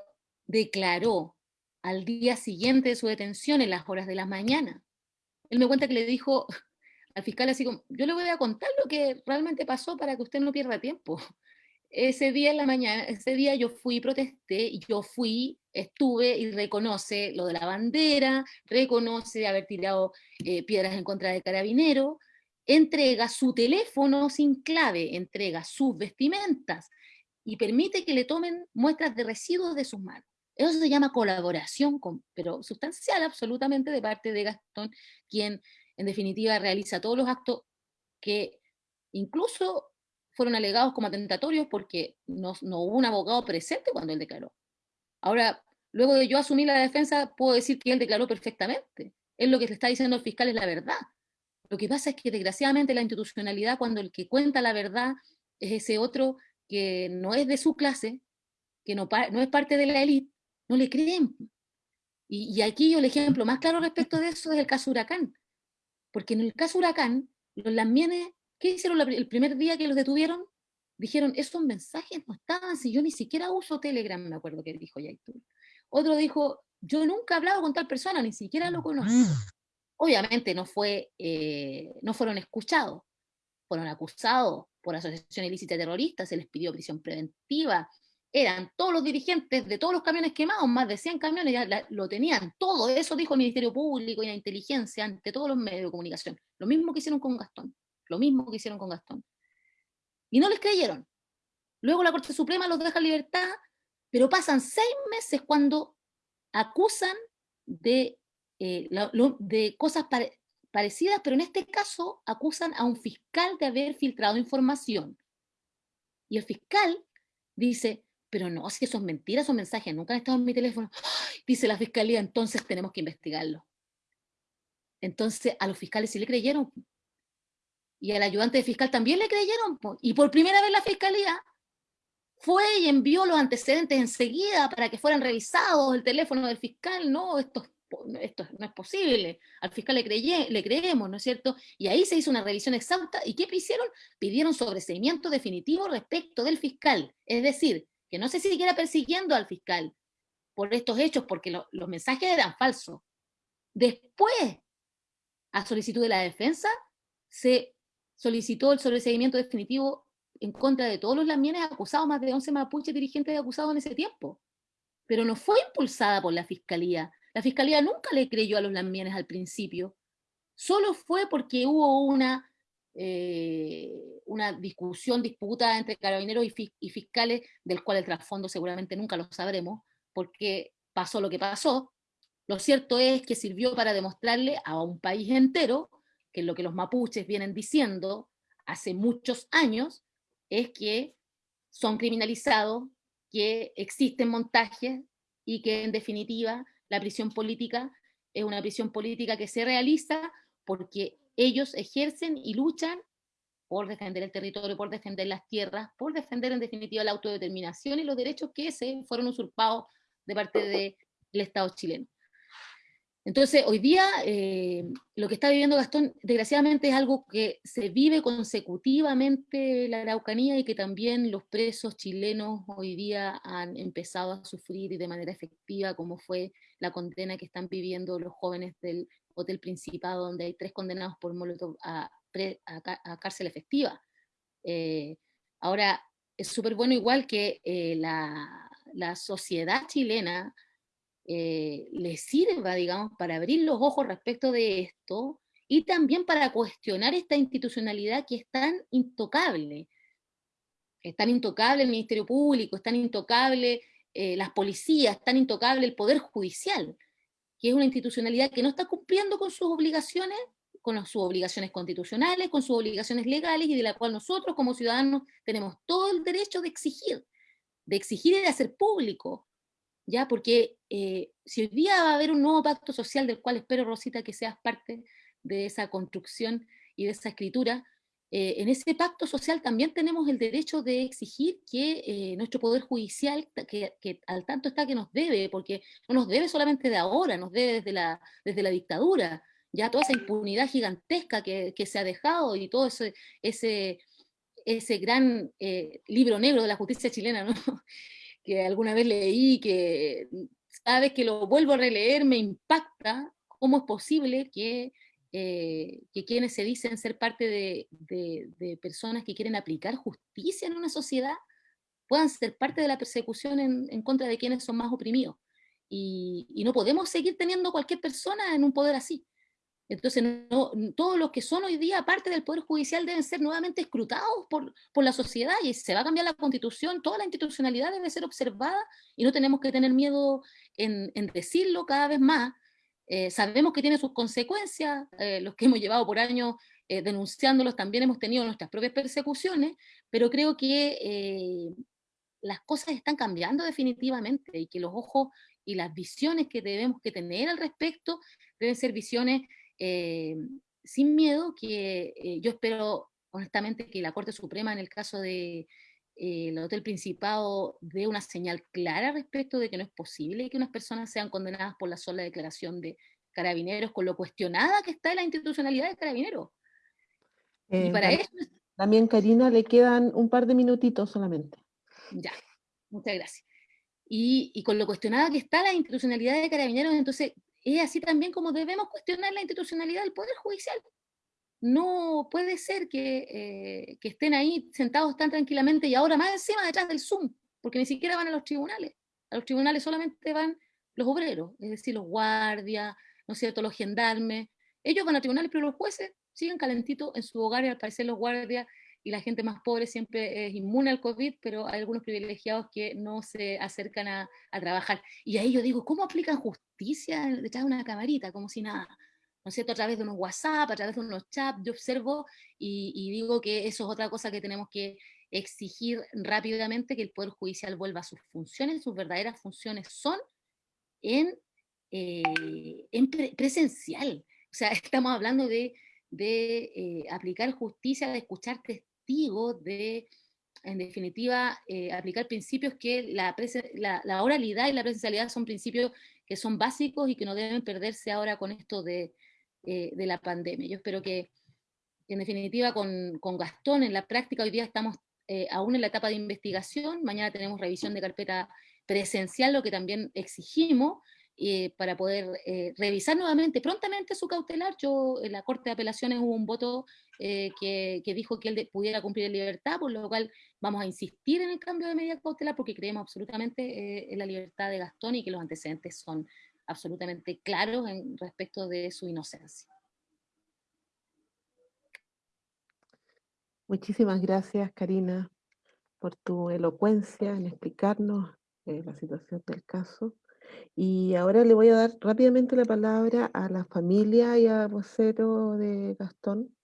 S5: declaró al día siguiente de su detención en las horas de la mañana. Él me cuenta que le dijo, al fiscal así como, yo le voy a contar lo que realmente pasó para que usted no pierda tiempo. Ese día en la mañana, ese día yo fui, protesté, yo fui, estuve y reconoce lo de la bandera, reconoce haber tirado eh, piedras en contra de carabinero, entrega su teléfono sin clave, entrega sus vestimentas y permite que le tomen muestras de residuos de sus manos. Eso se llama colaboración, pero sustancial absolutamente de parte de Gastón, quien en definitiva realiza todos los actos que incluso fueron alegados como atentatorios porque no, hubo un abogado presente cuando él declaró. Ahora, luego de yo asumir la defensa, puedo decir que él declaró perfectamente. Él lo que le está diciendo el fiscal es la verdad. Lo que pasa es que desgraciadamente la institucionalidad, cuando el que cuenta la verdad es ese otro que no es de su clase, que no, es parte de la élite, no le creen. Y, aquí yo el ejemplo más claro respecto de eso es el caso Huracán. Porque en el caso Huracán, los lamienes, ¿qué hicieron el primer día que los detuvieron? Dijeron, esos mensajes no estaban, si yo ni siquiera uso Telegram, me acuerdo que dijo Yaitul. Otro dijo, yo nunca he hablado con tal persona, ni siquiera lo conozco. Obviamente no, fue, eh, no fueron escuchados, fueron acusados por asociación ilícita terrorista, se les pidió prisión preventiva, eran todos los dirigentes de todos los camiones quemados, más de 100 camiones, lo tenían, todo eso dijo el Ministerio Público y la inteligencia ante todos los medios de comunicación. Lo mismo que hicieron con Gastón, lo mismo que hicieron con Gastón. Y no les creyeron. Luego la Corte Suprema los deja en libertad, pero pasan seis meses cuando acusan de, eh, de cosas parecidas, pero en este caso acusan a un fiscal de haber filtrado información. Y el fiscal dice, pero no, si eso es mentira, esos mensajes nunca han estado en mi teléfono. Dice la fiscalía, entonces tenemos que investigarlo. Entonces a los fiscales sí le creyeron. Y al ayudante de fiscal también le creyeron. Y por primera vez la fiscalía fue y envió los antecedentes enseguida para que fueran revisados el teléfono del fiscal. No, esto, esto no es posible. Al fiscal le, le creemos, ¿no es cierto? Y ahí se hizo una revisión exhausta. ¿Y qué hicieron? Pidieron sobreseimiento definitivo respecto del fiscal. Es decir, que no se siguiera persiguiendo al fiscal por estos hechos, porque los mensajes eran falsos. Después, a solicitud de la defensa, se solicitó el sobreseguimiento definitivo en contra de todos los lamienes acusados, más de 11 mapuches dirigentes acusados en ese tiempo. Pero no fue impulsada por la fiscalía. La fiscalía nunca le creyó a los lamienes al principio. Solo fue porque hubo una eh, una discusión, disputa entre carabineros y, fiscales, del cual el trasfondo seguramente nunca lo sabremos, porque pasó lo que pasó. Lo cierto es que sirvió para demostrarle a un país entero que lo que los mapuches vienen diciendo hace muchos años es que son criminalizados, que existen montajes y que en definitiva la prisión política es una prisión política que se realiza porque ellos ejercen y luchan por defender el territorio, por defender las tierras, por defender en definitiva la autodeterminación y los derechos que se fueron usurpados de parte del Estado chileno. Entonces, hoy día eh, lo que está viviendo Gastón, desgraciadamente, es algo que se vive consecutivamente en la Araucanía y que también los presos chilenos hoy día han empezado a sufrir y de manera efectiva, como fue la condena que están viviendo los jóvenes del Hotel Principado, donde hay tres condenados por Molotov a, cárcel efectiva. Eh, ahora, es súper bueno igual que eh, la, sociedad chilena eh, le sirva, digamos, para abrir los ojos respecto de esto y también para cuestionar esta institucionalidad que es tan intocable. Es tan intocable el Ministerio Público, es tan intocable las policías, es tan intocable el Poder Judicial que es una institucionalidad que no está cumpliendo con sus obligaciones, con sus obligaciones constitucionales, con sus obligaciones legales, y de la cual nosotros como ciudadanos tenemos todo el derecho de exigir, de exigir y de hacer público, ¿ya? Porque eh, si hoy día va a haber un nuevo pacto social del cual espero, Rosita, que seas parte de esa construcción y de esa escritura, eh, en ese pacto social también tenemos el derecho de exigir que eh, nuestro Poder Judicial, que, al tanto está que nos debe, porque no nos debe solamente de ahora, nos debe desde la, desde la dictadura, ya toda esa impunidad gigantesca que, se ha dejado y todo ese, ese, ese gran libro negro de la justicia chilena, ¿no? Que alguna vez leí, que cada vez que lo vuelvo a releer me impacta cómo es posible que eh, que quienes se dicen ser parte de, personas que quieren aplicar justicia en una sociedad puedan ser parte de la persecución en, contra de quienes son más oprimidos. Y, no podemos seguir teniendo cualquier persona en un poder así. Entonces, todos los que son hoy día parte del Poder Judicial deben ser nuevamente escrutados por, por, la sociedad y se va a cambiar la constitución, toda la institucionalidad debe ser observada y no tenemos que tener miedo en, en decirlo cada vez más, Eh, sabemos que tiene sus consecuencias, eh, los que hemos llevado por años eh, denunciándolos también hemos tenido nuestras propias persecuciones, pero creo que las cosas están cambiando definitivamente y que los ojos y las visiones que debemos que tener al respecto deben ser visiones sin miedo, que yo espero honestamente que la Corte Suprema en el caso de, el Hotel Principado dé una señal clara respecto de que no es posible que unas personas sean condenadas por la sola declaración de carabineros, con lo cuestionada que está la institucionalidad de carabineros. y
S1: Eh,
S5: para
S1: tam-
S5: eso,
S1: También, Karina, le quedan un par de minutitos solamente.
S5: ya, muchas gracias. Y, y con lo cuestionada que está la institucionalidad de carabineros, entonces es así también como debemos cuestionar la institucionalidad del Poder Judicial. No puede ser que, eh, que estén ahí sentados tan tranquilamente y ahora más encima detrás del Zoom, porque ni siquiera van a los tribunales. A los tribunales solamente van los obreros, es decir, los guardias, ¿no es cierto?, los gendarmes. Ellos van a tribunales, pero los jueces siguen calentitos en su hogar y al parecer los guardias y la gente más pobre siempre es inmune al COVID, pero hay algunos privilegiados que no se acercan a, a trabajar. Y ahí yo digo, ¿cómo aplican justicia detrás de una camarita? Como si nada. ¿no es cierto? A través de unos WhatsApp, a través de unos chats, yo observo y, digo que eso es otra cosa que tenemos que exigir rápidamente, que el Poder Judicial vuelva a sus funciones, sus verdaderas funciones son en, eh, en pre- presencial. O sea, estamos hablando de, de eh, aplicar justicia, de escuchar de, en definitiva, eh, aplicar principios que la, la, la oralidad y la presencialidad son principios que son básicos y que no deben perderse ahora con esto de, eh, de la pandemia. Yo espero que, en definitiva, con, con Gastón en la práctica, hoy día estamos eh, aún en la etapa de investigación, mañana tenemos revisión de carpeta presencial, lo que también exigimos, eh, para poder eh, revisar nuevamente, prontamente su cautelar. Yo, en la Corte de Apelaciones hubo un voto eh, que, que dijo que él pudiera cumplir en libertad, por lo cual vamos a insistir en el cambio de medida cautelar porque creemos absolutamente en la libertad de Gastón y que los antecedentes son absolutamente claros en respecto de su inocencia.
S1: Muchísimas gracias, Karina, por tu elocuencia en explicarnos la situación del caso. Y ahora le voy a dar rápidamente la palabra a la familia y a vocero de Gastón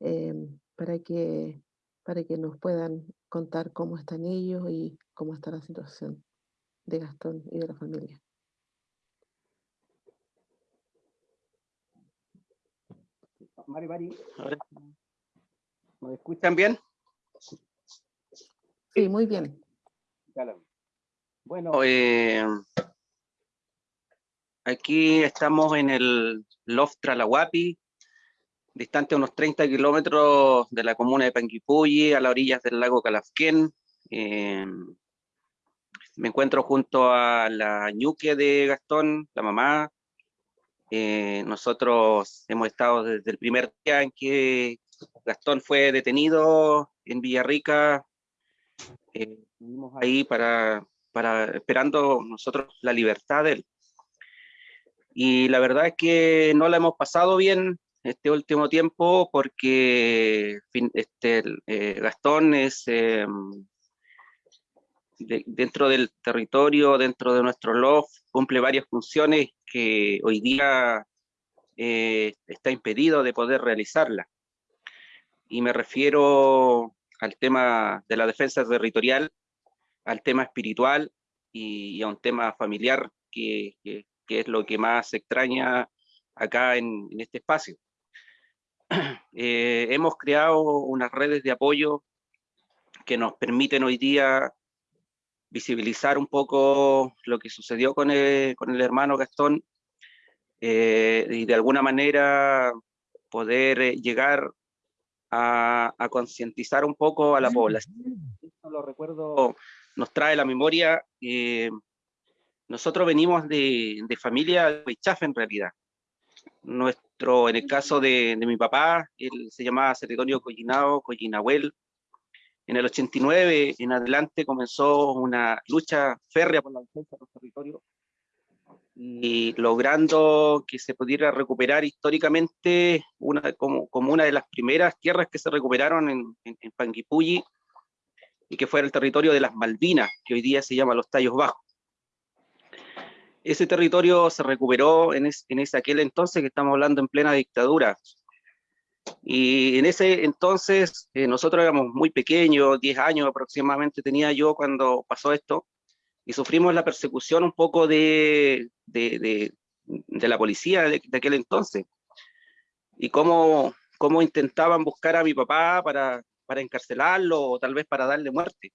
S1: em, para que, para que nos puedan contar cómo están ellos y cómo está la situación de Gastón y de la familia.
S4: Mari, Mari, ¿Me escuchan bien?
S1: Sí, muy bien.
S4: Bueno, eh, aquí estamos en el Loft Tralahuapi, distante unos 30 kilómetros de la comuna de Panguipulli, a las orillas del lago Calafquén. Eh, me encuentro junto a la ñuque de Gastón, la mamá. Eh, nosotros hemos estado desde el primer día en que Gastón fue detenido en Villarrica. Eh, estuvimos ahí para esperando nosotros la libertad de él. Y la verdad es que no la hemos pasado bien este último tiempo porque este, eh, Gastón es eh, de- dentro del territorio, dentro de nuestro loft, cumple varias funciones que hoy día eh, está impedido de poder realizarlas. Y me refiero al tema de la defensa territorial, al tema espiritual y, y a un tema familiar que, que- que es lo que más extraña acá en, en este espacio. Eh, hemos creado unas redes de apoyo que nos permiten hoy día visibilizar un poco lo que sucedió con el, con el hermano Gastón eh, y de alguna manera poder eh, llegar a, a concientizar un poco a la población. Esto lo recuerdo, nos trae la memoria. eh, nosotros venimos de, de familia de Huichafe en realidad. Nuestro, en el caso de, de mi papá, él se llamaba Celedonio Collinao, Collinahuel. En el 89 en adelante comenzó una lucha férrea por la defensa de los territorios y logrando que se pudiera recuperar históricamente una, como, como una de las primeras tierras que se recuperaron en, en, en y que fue el territorio de las Malvinas, que hoy día se llama Los Tallos Bajos. Ese territorio se recuperó en, en ese aquel entonces que estamos hablando en plena dictadura. Y en ese entonces eh, nosotros éramos muy pequeños, 10 años aproximadamente tenía yo cuando pasó esto, y sufrimos la persecución un poco de, de, de, de la policía de, aquel entonces. Y cómo, cómo intentaban buscar a mi papá para, para encarcelarlo o tal vez para darle muerte.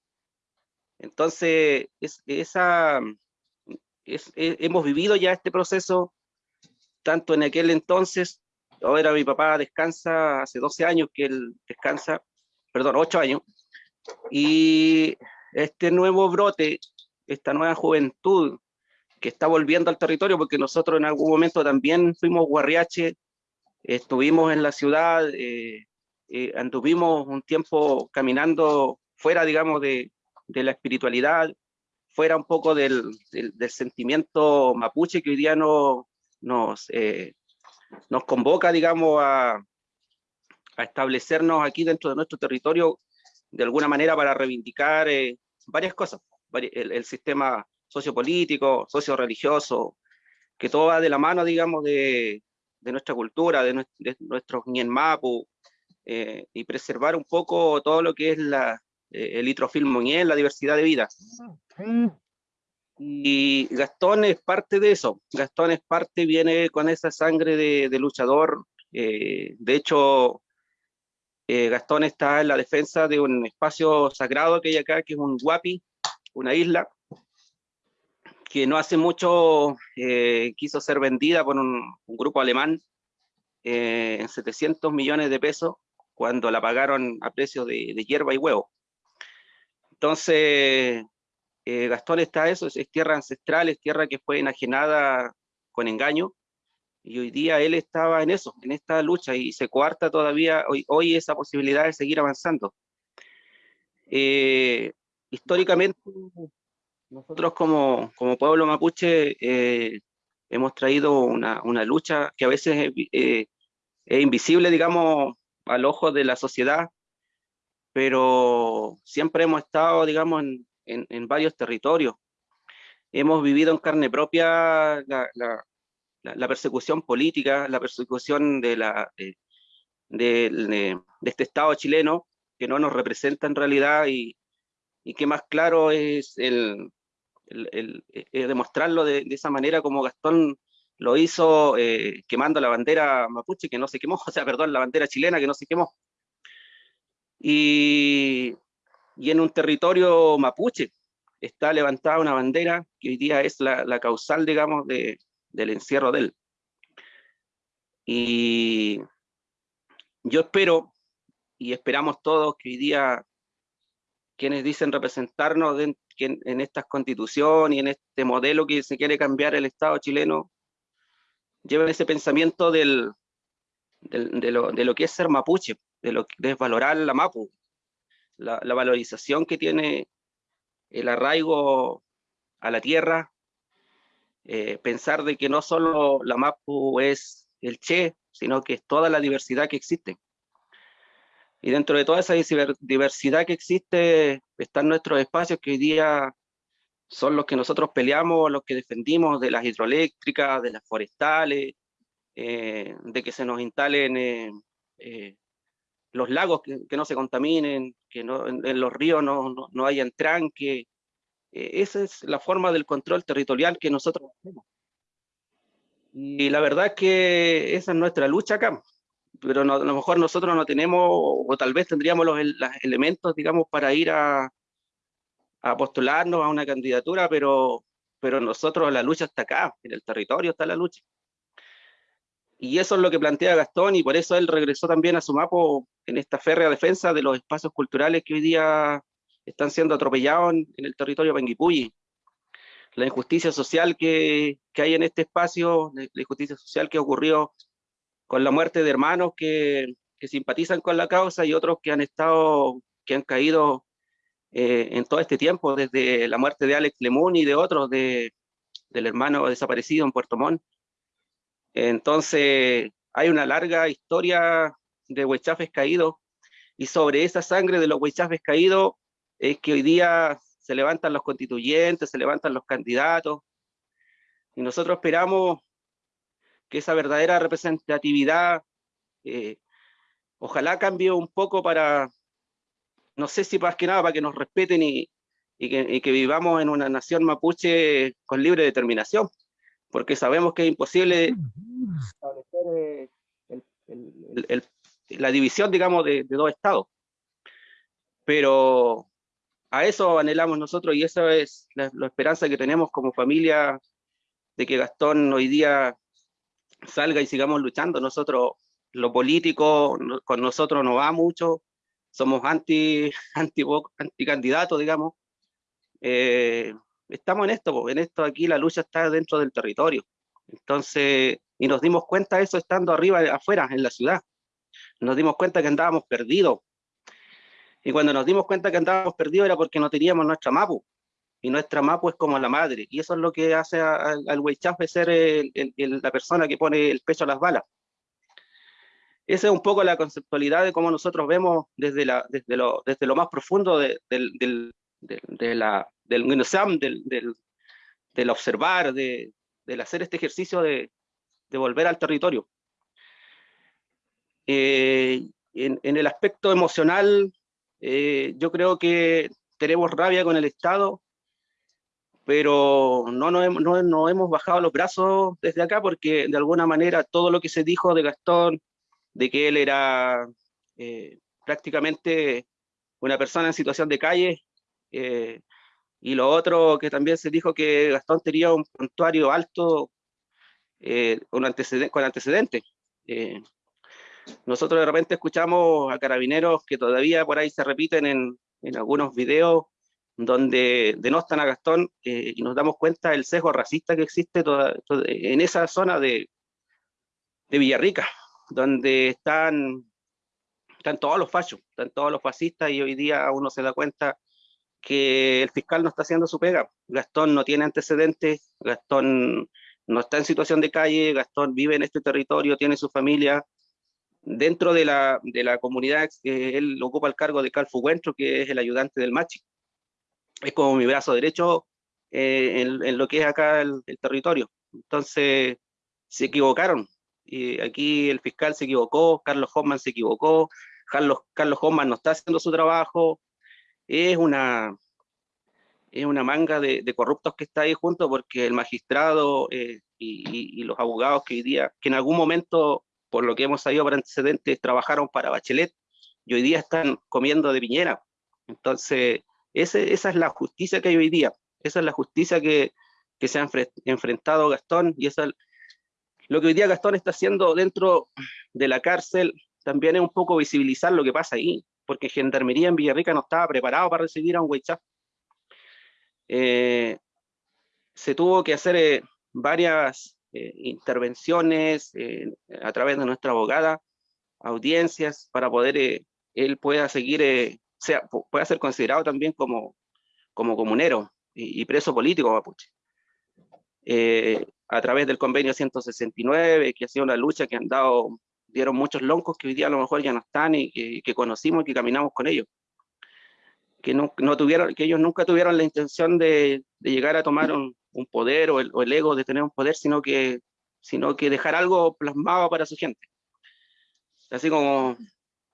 S4: Entonces, es, esa, hemos vivido ya este proceso, tanto en aquel entonces, ahora mi papá descansa, hace 12 años que él descansa, perdón, 8 años, y este nuevo brote, esta nueva juventud que está volviendo al territorio, porque nosotros en algún momento también fuimos guarriache, estuvimos en la ciudad, eh, eh, anduvimos un tiempo caminando fuera, digamos, de, de la espiritualidad, fuera un poco del, sentimiento mapuche que hoy día eh, nos convoca, digamos, a, establecernos aquí dentro de nuestro territorio de alguna manera para reivindicar eh, varias cosas, el, el, sistema sociopolítico, socio-religioso, que todo va de la mano, digamos, de, nuestra cultura, de, nuestro, de nuestros Mapu, eh, y preservar un poco todo lo que es la, el litrofil Moñel, la diversidad de vida. Y Gastón es parte de eso. Gastón es parte, viene con esa sangre de, de luchador. Eh, de hecho, eh, Gastón está en la defensa de un espacio sagrado que hay acá, que es un Guapi, una isla, que no hace mucho eh, quiso ser vendida por un, un grupo alemán eh, en 700 millones de pesos, cuando la pagaron a precio de, de hierba y huevo. Entonces, eh, Gastón está eso, es, es, tierra ancestral, es tierra que fue enajenada con engaño, y hoy día él estaba en eso, en esta lucha, y se coarta todavía hoy, hoy esa posibilidad de seguir avanzando. Eh, históricamente, nosotros como, como pueblo mapuche eh, hemos traído una, una, lucha que a veces eh, es invisible, digamos, al ojo de la sociedad, pero siempre hemos estado, digamos, en, en, varios territorios. Hemos vivido en carne propia la, la, persecución política, la persecución de, la, de, este Estado chileno, que no nos representa en realidad y, y que más claro es el, el, el, el demostrarlo de, esa manera como Gastón lo hizo eh, quemando la bandera mapuche que no se quemó, o sea, perdón, la bandera chilena que no se quemó y, en un territorio mapuche está levantada una bandera que hoy día es la, causal, digamos, de, del encierro de él. Y yo espero, y esperamos todos, que hoy día quienes dicen representarnos en, en esta constitución y en este modelo que se quiere cambiar el Estado chileno, lleven ese pensamiento del, de, lo, de, lo, que es ser mapuche, de lo valorar la mapu, la, valorización que tiene el arraigo a la tierra, eh, pensar de que no solo la mapu es el che, sino que es toda la diversidad que existe. Y dentro de toda esa diversidad que existe están nuestros espacios que hoy día son los que nosotros peleamos, los que defendimos de las hidroeléctricas, de las forestales, eh, de que se nos instalen eh, los lagos que, no se contaminen, que no, en, los ríos no, no, no hayan tranque. esa es la forma del control territorial que nosotros hacemos. Y la verdad es que esa es nuestra lucha acá, pero no, a lo mejor nosotros no tenemos, o tal vez tendríamos los, los elementos, digamos, para ir a, a postularnos a una candidatura, pero, pero nosotros la lucha está acá, en el territorio está la lucha. Y eso es lo que plantea Gastón y por eso él regresó también a Sumapo en esta férrea defensa de los espacios culturales que hoy día están siendo atropellados en, el territorio Penguipulli. La injusticia social que, que, hay en este espacio, la injusticia social que ocurrió con la muerte de hermanos que, que simpatizan con la causa y otros que han estado, que han caído eh, en todo este tiempo, desde la muerte de Alex Lemun y de otros, de, del hermano desaparecido en Puerto Montt. Entonces, hay una larga historia de huechafes caídos, y sobre esa sangre de los huechafes caídos es que hoy día se levantan los constituyentes, se levantan los candidatos, Y nosotros esperamos que esa verdadera representatividad eh, ojalá cambie un poco para, no sé si más que nada para que nos respeten y, que, vivamos en una nación mapuche con libre determinación, porque sabemos que es imposible establecer eh, la división, digamos, de, dos estados. Pero a eso anhelamos nosotros y esa es la, esperanza que tenemos como familia de que Gastón hoy día salga y sigamos luchando. Nosotros lo político con nosotros no va mucho, somos anti, anti, anti candidatos, digamos. Eh, estamos en esto, en esto aquí la lucha está dentro del territorio. Entonces, y nos dimos cuenta de eso estando arriba, afuera, en la ciudad. Nos dimos cuenta que andábamos perdidos. Y cuando nos dimos cuenta que andábamos perdidos era porque no teníamos nuestra MAPU. Y nuestra MAPU es como la madre. Y eso es lo que hace al, al ser la persona que pone el pecho a las balas. Esa es un poco la conceptualidad de cómo nosotros vemos desde, desde, lo, desde lo más profundo del, de la, del del, del, observar, de, del hacer este ejercicio de, de volver al territorio. Eh, en, el aspecto emocional, eh, yo creo que tenemos rabia con el Estado, pero no nos, no, no hemos bajado los brazos desde acá porque de alguna manera todo lo que se dijo de Gastón, de que él era eh, prácticamente una persona en situación de calle, y lo otro que también se dijo que Gastón tenía un puntuario alto eh, con, antecedentes. nosotros de repente escuchamos a carabineros que todavía por ahí se repiten en, en algunos videos donde denostan a Gastón y nos damos cuenta del sesgo racista que existe en esa zona de, de Villarrica donde están, están todos los fachos, están todos los fascistas y hoy día uno se da cuenta que el fiscal no está haciendo su pega. Gastón no tiene antecedentes, Gastón no está en situación de calle, Gastón vive en este territorio, tiene su familia. Dentro de la, de la comunidad, eh, él ocupa el cargo de Calfu Huentro, que es el ayudante del Machi. Es como mi brazo derecho eh, en, lo que es acá el, el territorio. Entonces, se equivocaron, y aquí el fiscal se equivocó, Carlos Hoffman se equivocó, Carlos, Carlos Hoffman no está haciendo su trabajo, es una, es una manga de, corruptos que está ahí junto porque el magistrado eh, y, los abogados que hoy día, que en algún momento, por lo que hemos sabido por antecedentes, trabajaron para Bachelet y hoy día están comiendo de piñera. Entonces, esa es la justicia que hay hoy día, esa es la justicia que, que se ha enfrentado Gastón y esa lo que hoy día Gastón está haciendo dentro de la cárcel también es un poco visibilizar lo que pasa ahí, porque Gendarmería en Villarrica no estaba preparado para recibir a un Huaychá. Eh, se tuvo que hacer eh, varias eh, intervenciones a través de nuestra abogada, audiencias, para poder él pueda seguir, sea, pueda ser considerado también como, como comunero y, y preso político mapuche a través del convenio 169, que ha sido una lucha que han dado, dieron muchos loncos que hoy día a lo mejor ya no están y que, conocimos y que caminamos con ellos. Que, no, no, tuvieron, que ellos nunca tuvieron la intención de, de llegar a tomar un, un poder o el, o el, ego de tener un poder, sino que, sino que dejar algo plasmado para su gente. Así como,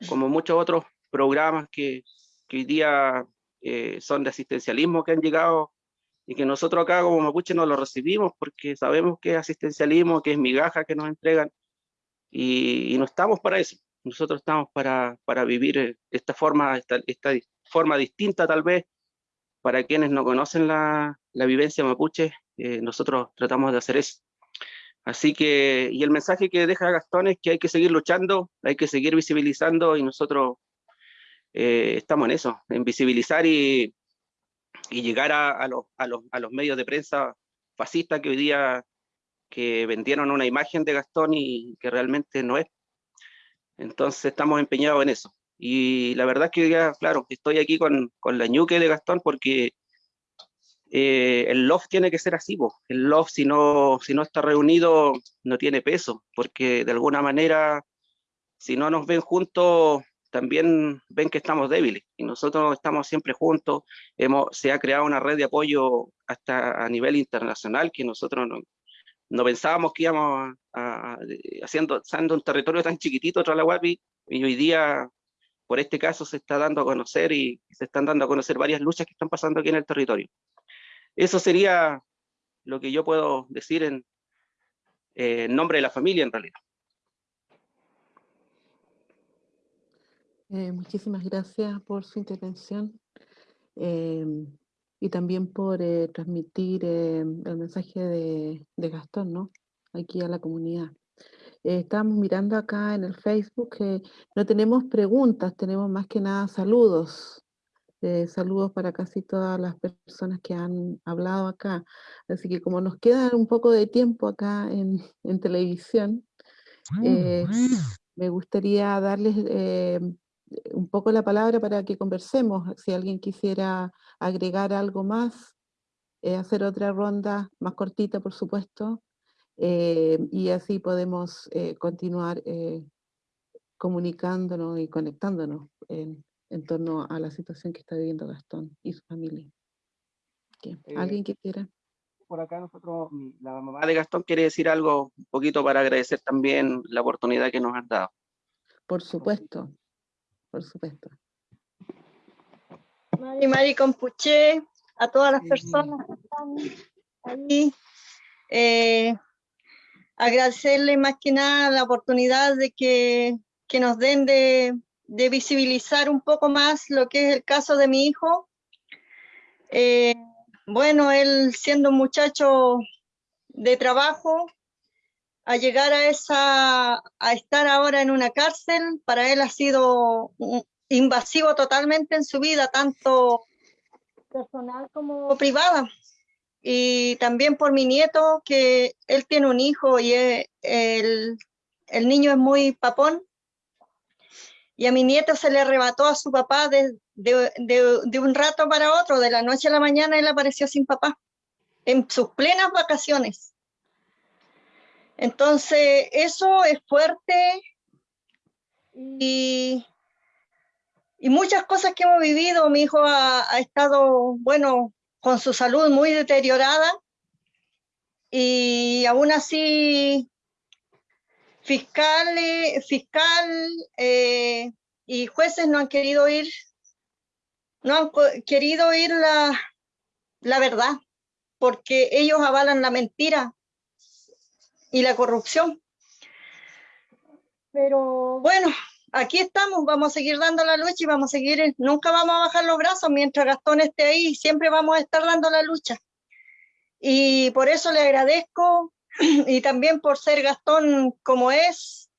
S4: como muchos otros programas que, que hoy día eh, son de asistencialismo que han llegado y que nosotros acá como mapuche no lo recibimos porque sabemos que es asistencialismo, que es migaja que nos entregan y, no estamos para eso. Nosotros estamos para, para vivir eh, esta forma, esta, esta, forma distinta tal vez, para quienes no conocen la, la vivencia mapuche, eh, nosotros tratamos de hacer eso. Así que, y el mensaje que deja Gastón es que hay que seguir luchando, hay que seguir visibilizando y nosotros eh, estamos en eso, en visibilizar y, y llegar a, a, los, a, los, a los medios de prensa fascistas que hoy día que vendieron una imagen de Gastón y que realmente no es. Entonces estamos empeñados en eso. Y la verdad es que ya, claro, estoy aquí con, con la ñuque de Gastón porque eh, el love tiene que ser así, el love si no, si no está reunido no tiene peso, porque de alguna manera si no nos ven juntos también ven que estamos débiles y nosotros estamos siempre juntos. Hemos, se ha creado una red de apoyo hasta a nivel internacional que nosotros no, no pensábamos que íbamos haciendo, siendo un territorio tan chiquitito, Tralahuapi, y hoy día, por este caso, se está dando a conocer y se están dando a conocer varias luchas que están pasando aquí en el territorio. Eso sería lo que yo puedo decir en, eh, nombre de la familia, en realidad.
S1: Eh, muchísimas gracias por su intervención em, y también por eh, transmitir em, el mensaje de, Gastón, ¿no? Aquí a la comunidad. Eh, estamos mirando acá en el Facebook que no tenemos preguntas, tenemos más que nada saludos. saludos para casi todas las personas que han hablado acá. Así que como nos queda un poco de tiempo acá en, en televisión, me gustaría darles un poco la palabra para que conversemos. Si alguien quisiera agregar algo más, eh, hacer otra ronda más cortita, por supuesto, eh, y así podemos eh, continuar comunicándonos y conectándonos en, torno a la situación que está viviendo Gastón y su familia. ¿Alguien que quiera?
S4: Por acá nosotros, la mamá de Gastón quiere decir algo un poquito para agradecer también la oportunidad que nos han dado.
S1: Por supuesto por supuesto.
S6: Mari Mari Compuché, a todas las personas que están ahí. Eh, agradecerle más que nada la oportunidad de que, nos den de, visibilizar un poco más lo que es el caso de mi hijo. Eh, bueno, él siendo un muchacho de trabajo, a llegar a esa, a estar ahora en una cárcel, para él ha sido invasivo totalmente en su vida, tanto personal como privada. Y también por mi nieto, que él tiene un hijo y el, el niño es muy papón. Y a mi nieto se le arrebató a su papá de, de, de, de un rato para otro, de la noche a la mañana él apareció sin papá, en sus plenas vacaciones. Entonces, eso es fuerte y, muchas cosas que hemos vivido. Mi hijo ha, estado, bueno, con su salud muy deteriorada y aún así fiscal, fiscal eh, y jueces no han querido ir, no han querido oír la, la verdad, porque ellos avalan la mentira y la corrupción. Pero bueno, aquí estamos, vamos a seguir dando la lucha y vamos a seguir, nunca vamos a bajar los brazos mientras Gastón esté ahí, siempre vamos a estar dando la lucha. Y por eso le agradezco y también por ser Gastón como es,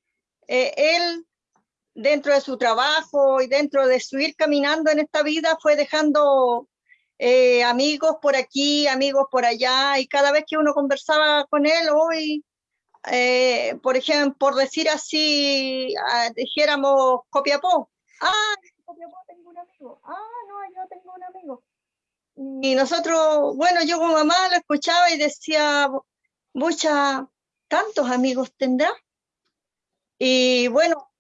S6: eh, él dentro de su trabajo y dentro de su ir caminando en esta vida fue dejando eh, amigos por aquí, amigos por allá, y cada vez que uno conversaba con él, hoy eh, por ejemplo, por decir así, ah, dijéramos Copiapó. Ah, Copiapó tengo un amigo. Ah, no, yo tengo un amigo. Y nosotros, bueno, yo como mamá lo escuchaba y decía, mucha, ¿tantos amigos tendrá? Y bueno,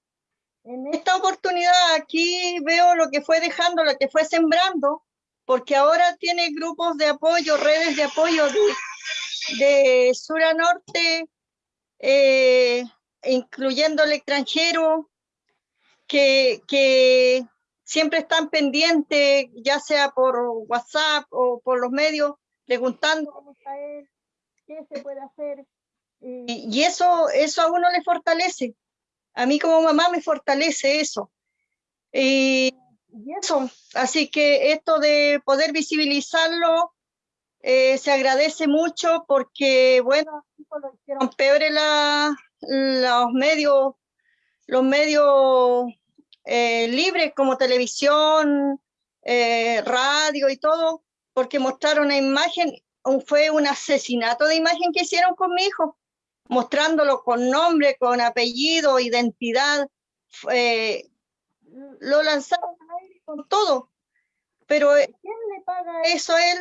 S6: en esta oportunidad aquí veo lo que fue dejando, lo que fue sembrando, porque ahora tiene grupos de apoyo, redes de apoyo de, de sur a norte, eh, incluyendo el extranjero, que, que siempre están pendientes, ya sea por WhatsApp o por los medios, preguntando cómo está él, qué se puede hacer. Y, eso, eso a uno le fortalece. A mí como mamá me fortalece eso. Y, y eso, así que esto de poder visibilizarlo eh, se agradece mucho porque, bueno, lo hicieron peor la, los medios, los medios eh, libres como televisión, eh, radio y todo, porque mostraron una imagen, fue un asesinato de imagen que hicieron con mi hijo, mostrándolo con nombre, con apellido, identidad, lo lanzaron con todo. Pero ¿quién le paga eso a él?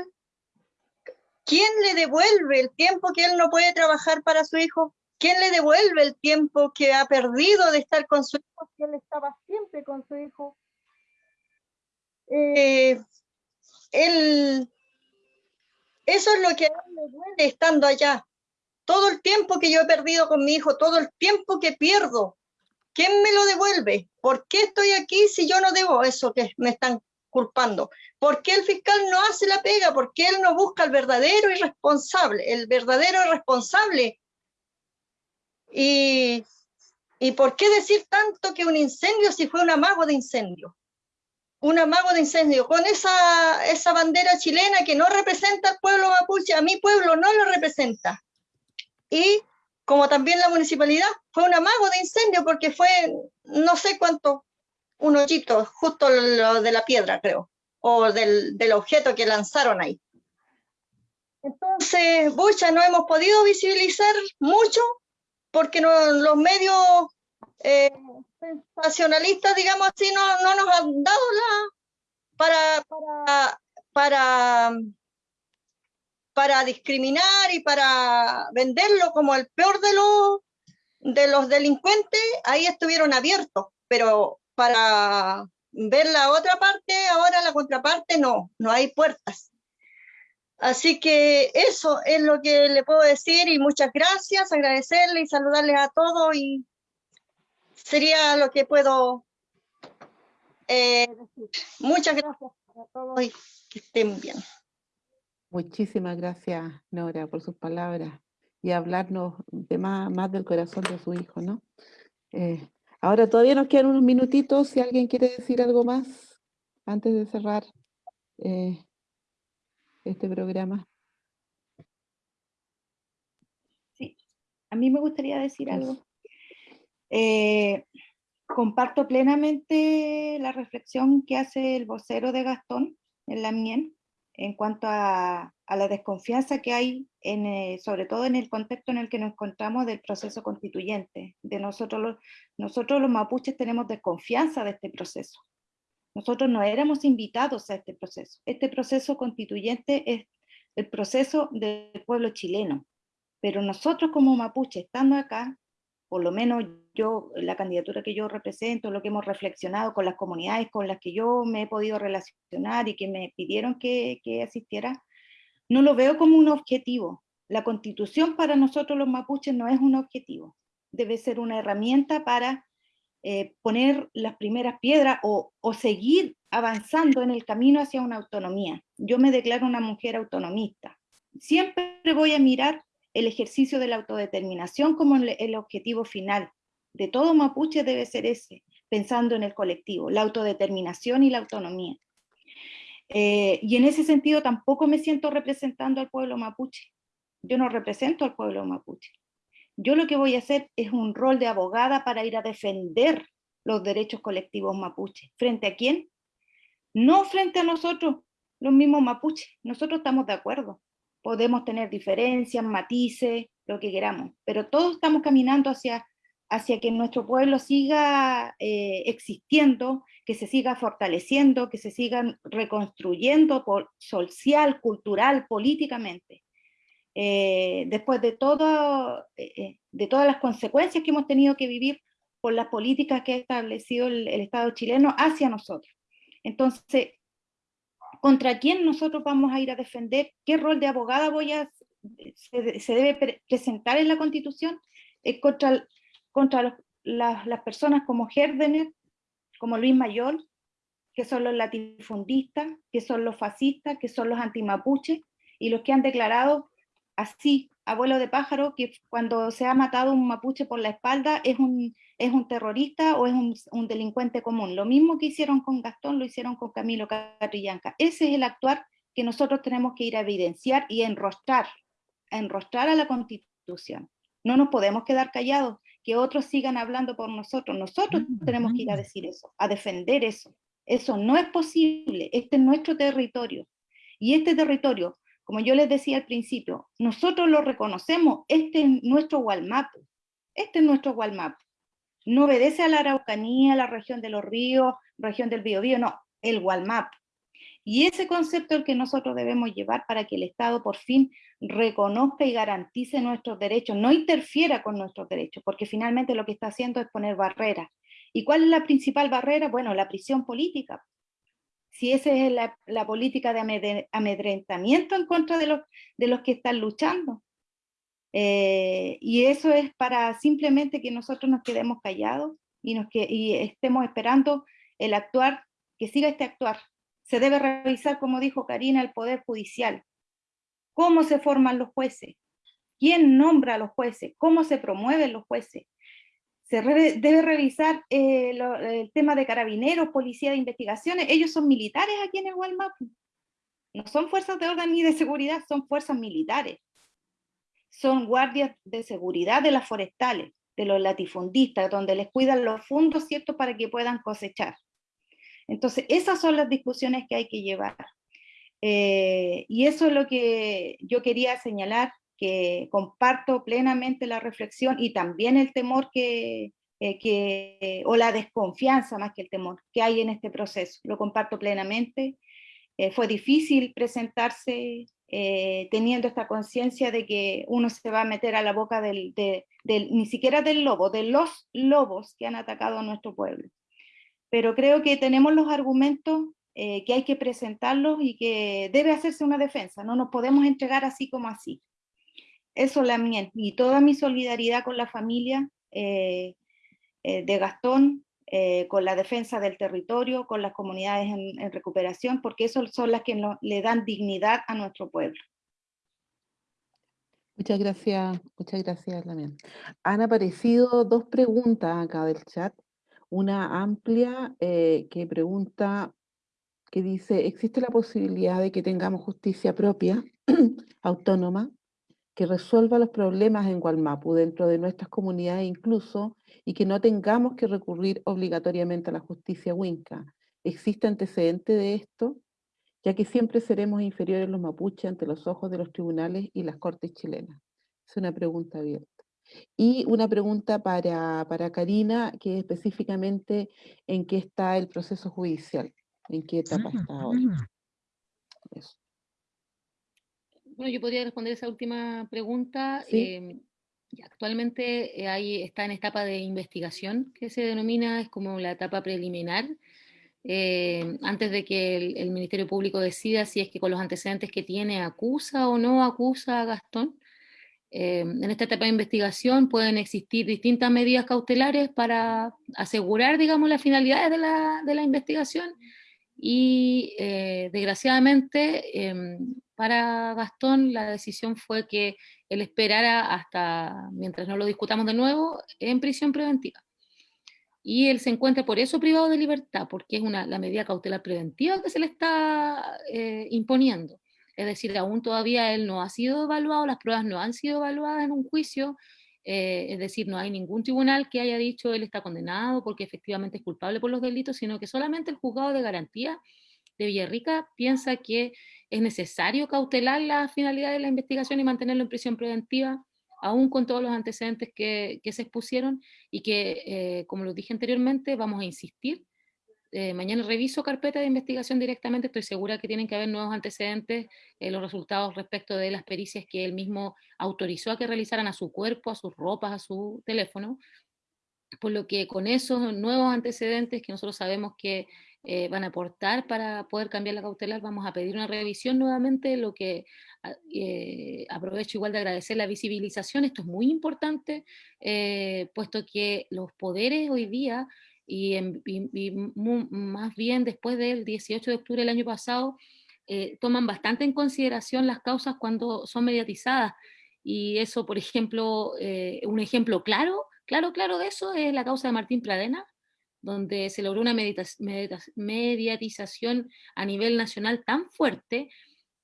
S6: ¿Quién le devuelve el tiempo que él no puede trabajar para su hijo? ¿Quién le devuelve el tiempo que ha perdido de estar con su hijo si él estaba siempre con su hijo? Eh, él, eso es lo que a él le duele estando allá, todo el tiempo que yo he perdido con mi hijo, todo el tiempo que pierdo, ¿quién me lo devuelve? ¿Por qué estoy aquí si yo no debo eso que me están culpando? ¿Por qué el fiscal no hace la pega? ¿Por qué él no busca al verdadero irresponsable? El verdadero responsable. Y, ¿Y por qué decir tanto que un incendio si fue un amago de incendio? un amago de incendio, con esa, esa bandera chilena que no representa al pueblo mapuche, a mi pueblo no lo representa. Y como también la municipalidad, fue un amago de incendio porque fue no sé cuánto, un hoyito, justo lo de la piedra creo, o del, del objeto que lanzaron ahí. Entonces, bucha, no hemos podido visibilizar mucho porque los medios eh, sensacionalistas, digamos así, no, no nos han dado la para, para, para, para discriminar y para venderlo como el peor de los, de los delincuentes, ahí estuvieron abiertos, pero para ver la otra parte, ahora la contraparte, no, no hay puertas. Así que eso es lo que le puedo decir y muchas gracias, agradecerle y saludarles a todos y sería lo que puedo eh, decir. Muchas gracias a todos y que estén bien.
S1: Muchísimas gracias, Nora, por sus palabras y hablarnos de más, más del corazón de su hijo, ¿no? Eh, ahora todavía nos quedan unos minutitos, si alguien quiere decir algo más antes de cerrar eh, este programa.
S3: Sí, a mí me gustaría decir algo. Eh, comparto plenamente la reflexión que hace el vocero de Gastón en la mien en cuanto a, la desconfianza que hay, eh, sobre todo en el contexto en el que nos encontramos del proceso constituyente. De nosotros, los, nosotros los mapuches tenemos desconfianza de este proceso. Nosotros no éramos invitados a este proceso. Este proceso constituyente es el proceso del pueblo chileno. Pero nosotros como mapuches, estando acá, por lo menos yo, la candidatura que yo represento, lo que hemos reflexionado con las comunidades con las que yo me he podido relacionar y que me pidieron que, asistiera, no lo veo como un objetivo. La constitución para nosotros los mapuches no es un objetivo, debe ser una herramienta para eh, poner las primeras piedras o, o, seguir avanzando en el camino hacia una autonomía. Yo me declaro una mujer autonomista. Siempre voy a mirar el ejercicio de la autodeterminación como el, objetivo final de todo mapuche debe ser ese, pensando en el colectivo, la autodeterminación y la autonomía. Eh, y en ese sentido tampoco me siento representando al pueblo mapuche. Yo no represento al pueblo mapuche. Yo lo que voy a hacer es un rol de abogada para ir a defender los derechos colectivos mapuche. ¿Frente a quién? No frente a nosotros, los mismos mapuches. Nosotros estamos de acuerdo podemos tener diferencias, matices, lo que queramos, pero todos estamos caminando hacia, hacia que nuestro pueblo siga eh, existiendo, que se siga fortaleciendo, que se siga reconstruyendo por, social, cultural, políticamente. Eh, después de, todo, eh, de todas las consecuencias que hemos tenido que vivir por las políticas que ha establecido el Estado chileno hacia nosotros. Entonces, contra quién nosotros vamos a ir a defender, qué rol de abogada voy a, se, debe presentar en la Constitución, es contra, contra las personas como Herdener, como Luis Mayor, que son los latifundistas, que son los fascistas, que son los antimapuches, y los que han declarado así, abuelo de pájaro, que cuando se ha matado un mapuche por la espalda es un, es un terrorista o es un, delincuente común. Lo mismo que hicieron con Gastón, lo hicieron con Camilo Catrillanca. Ese es el actuar que nosotros tenemos que ir a evidenciar y enrostrar, a enrostrar a la Constitución. No nos podemos quedar callados, que otros sigan hablando por nosotros. Nosotros tenemos que ir a decir eso, a defender eso. Eso no es posible, este es nuestro territorio. Y este territorio como yo les decía al principio, nosotros lo reconocemos, este es nuestro Walmap, este es nuestro Walmap. No obedece a la Araucanía, a la región de los ríos, región del Biobío, no, el Walmap. Y ese concepto es el que nosotros debemos llevar para que el Estado por fin reconozca y garantice nuestros derechos, no interfiera con nuestros derechos, porque finalmente lo que está haciendo es poner barreras. ¿Y cuál es la principal barrera? Bueno, la prisión política si esa es la, política de amedrentamiento en contra de los, de los que están luchando. Eh, y eso es para simplemente que nosotros nos quedemos callados y, nos que, estemos esperando el actuar, que siga este actuar. Se debe revisar, como dijo Karina, el Poder Judicial. ¿Cómo se forman los jueces? ¿Quién nombra a los jueces? ¿Cómo se promueven los jueces? Se debe revisar eh, el tema de carabineros, policía de investigaciones. Ellos son militares aquí en el Walmart. No son fuerzas de orden ni de seguridad, son fuerzas militares. Son guardias de seguridad de las forestales, de los latifundistas, donde les cuidan los fondos, ¿cierto?, para que puedan cosechar. Entonces, esas son las discusiones que hay que llevar. Eh, y eso es lo que yo quería señalar, que comparto plenamente la reflexión y también el temor que, eh, que, o la desconfianza más que el temor que hay en este proceso. Lo comparto plenamente. Eh, fue difícil presentarse teniendo esta conciencia de que uno se va a meter a la boca del, del, ni siquiera del lobo, de los lobos que han atacado a nuestro pueblo. Pero creo que tenemos los argumentos eh, que hay que presentarlos y que debe hacerse una defensa, no nos podemos entregar así como así. Eso la mía, y toda mi solidaridad con la familia eh, eh, de Gastón, con la defensa del territorio, con las comunidades en, recuperación, porque eso son las que le dan dignidad a nuestro pueblo.
S1: Muchas gracias, muchas gracias, Lamien. Han aparecido dos preguntas acá del chat. Una amplia que pregunta que dice, ¿existe la posibilidad de que tengamos justicia propia, autónoma, que resuelva los problemas en Gualmapu dentro de nuestras comunidades incluso, y que no tengamos que recurrir obligatoriamente a la justicia huinca? ¿Existe antecedente de esto? Ya que siempre seremos inferiores los mapuches ante los ojos de los tribunales y las cortes chilenas. Es una pregunta abierta. Y una pregunta para, para Karina, que es específicamente en qué está el proceso judicial. ¿En qué etapa está ahora?
S5: Bueno, yo podría responder esa última pregunta. Em, actualmente eh, está en etapa de investigación, que se denomina, es como la etapa preliminar, em, antes de que el, Ministerio Público decida si es que con los antecedentes que tiene acusa o no acusa a Gastón. Em, en esta etapa de investigación pueden existir distintas medidas cautelares para asegurar, digamos, las finalidades de la, de la investigación y eh, desgraciadamente em, para Gastón la decisión fue que él esperara hasta, mientras no lo discutamos de nuevo, en prisión preventiva. Y él se encuentra por eso privado de libertad, porque es una, la medida cautelar preventiva que se le está eh, imponiendo. Es decir, aún todavía él no ha sido evaluado, las pruebas no han sido evaluadas en un juicio, eh, es decir, no hay ningún tribunal que haya dicho él está condenado porque efectivamente es culpable por los delitos, sino que solamente el juzgado de garantía de Villarrica piensa que es necesario cautelar la finalidad de la investigación y mantenerlo en prisión preventiva, aún con todos los antecedentes que, se expusieron, y que, eh, como lo dije anteriormente, vamos a insistir eh, mañana reviso carpeta de investigación directamente, estoy segura que tienen que haber nuevos antecedentes, eh, los resultados respecto de las pericias que él mismo autorizó a que realizaran a su cuerpo, a sus ropas, a su teléfono, por lo que con esos nuevos antecedentes que nosotros sabemos que eh, van a aportar para poder cambiar la cautelar, vamos a pedir una revisión nuevamente, lo que ah, aprovecho igual de agradecer la visibilización, esto es muy importante, puesto que los poderes hoy día y, más bien después del 18 de octubre del año pasado, eh, toman bastante en consideración las causas cuando son mediatizadas. Y eso, por ejemplo, eh, un ejemplo claro, claro, claro de eso es la causa de Martín Pradena, donde se logró una mediatización a nivel nacional tan fuerte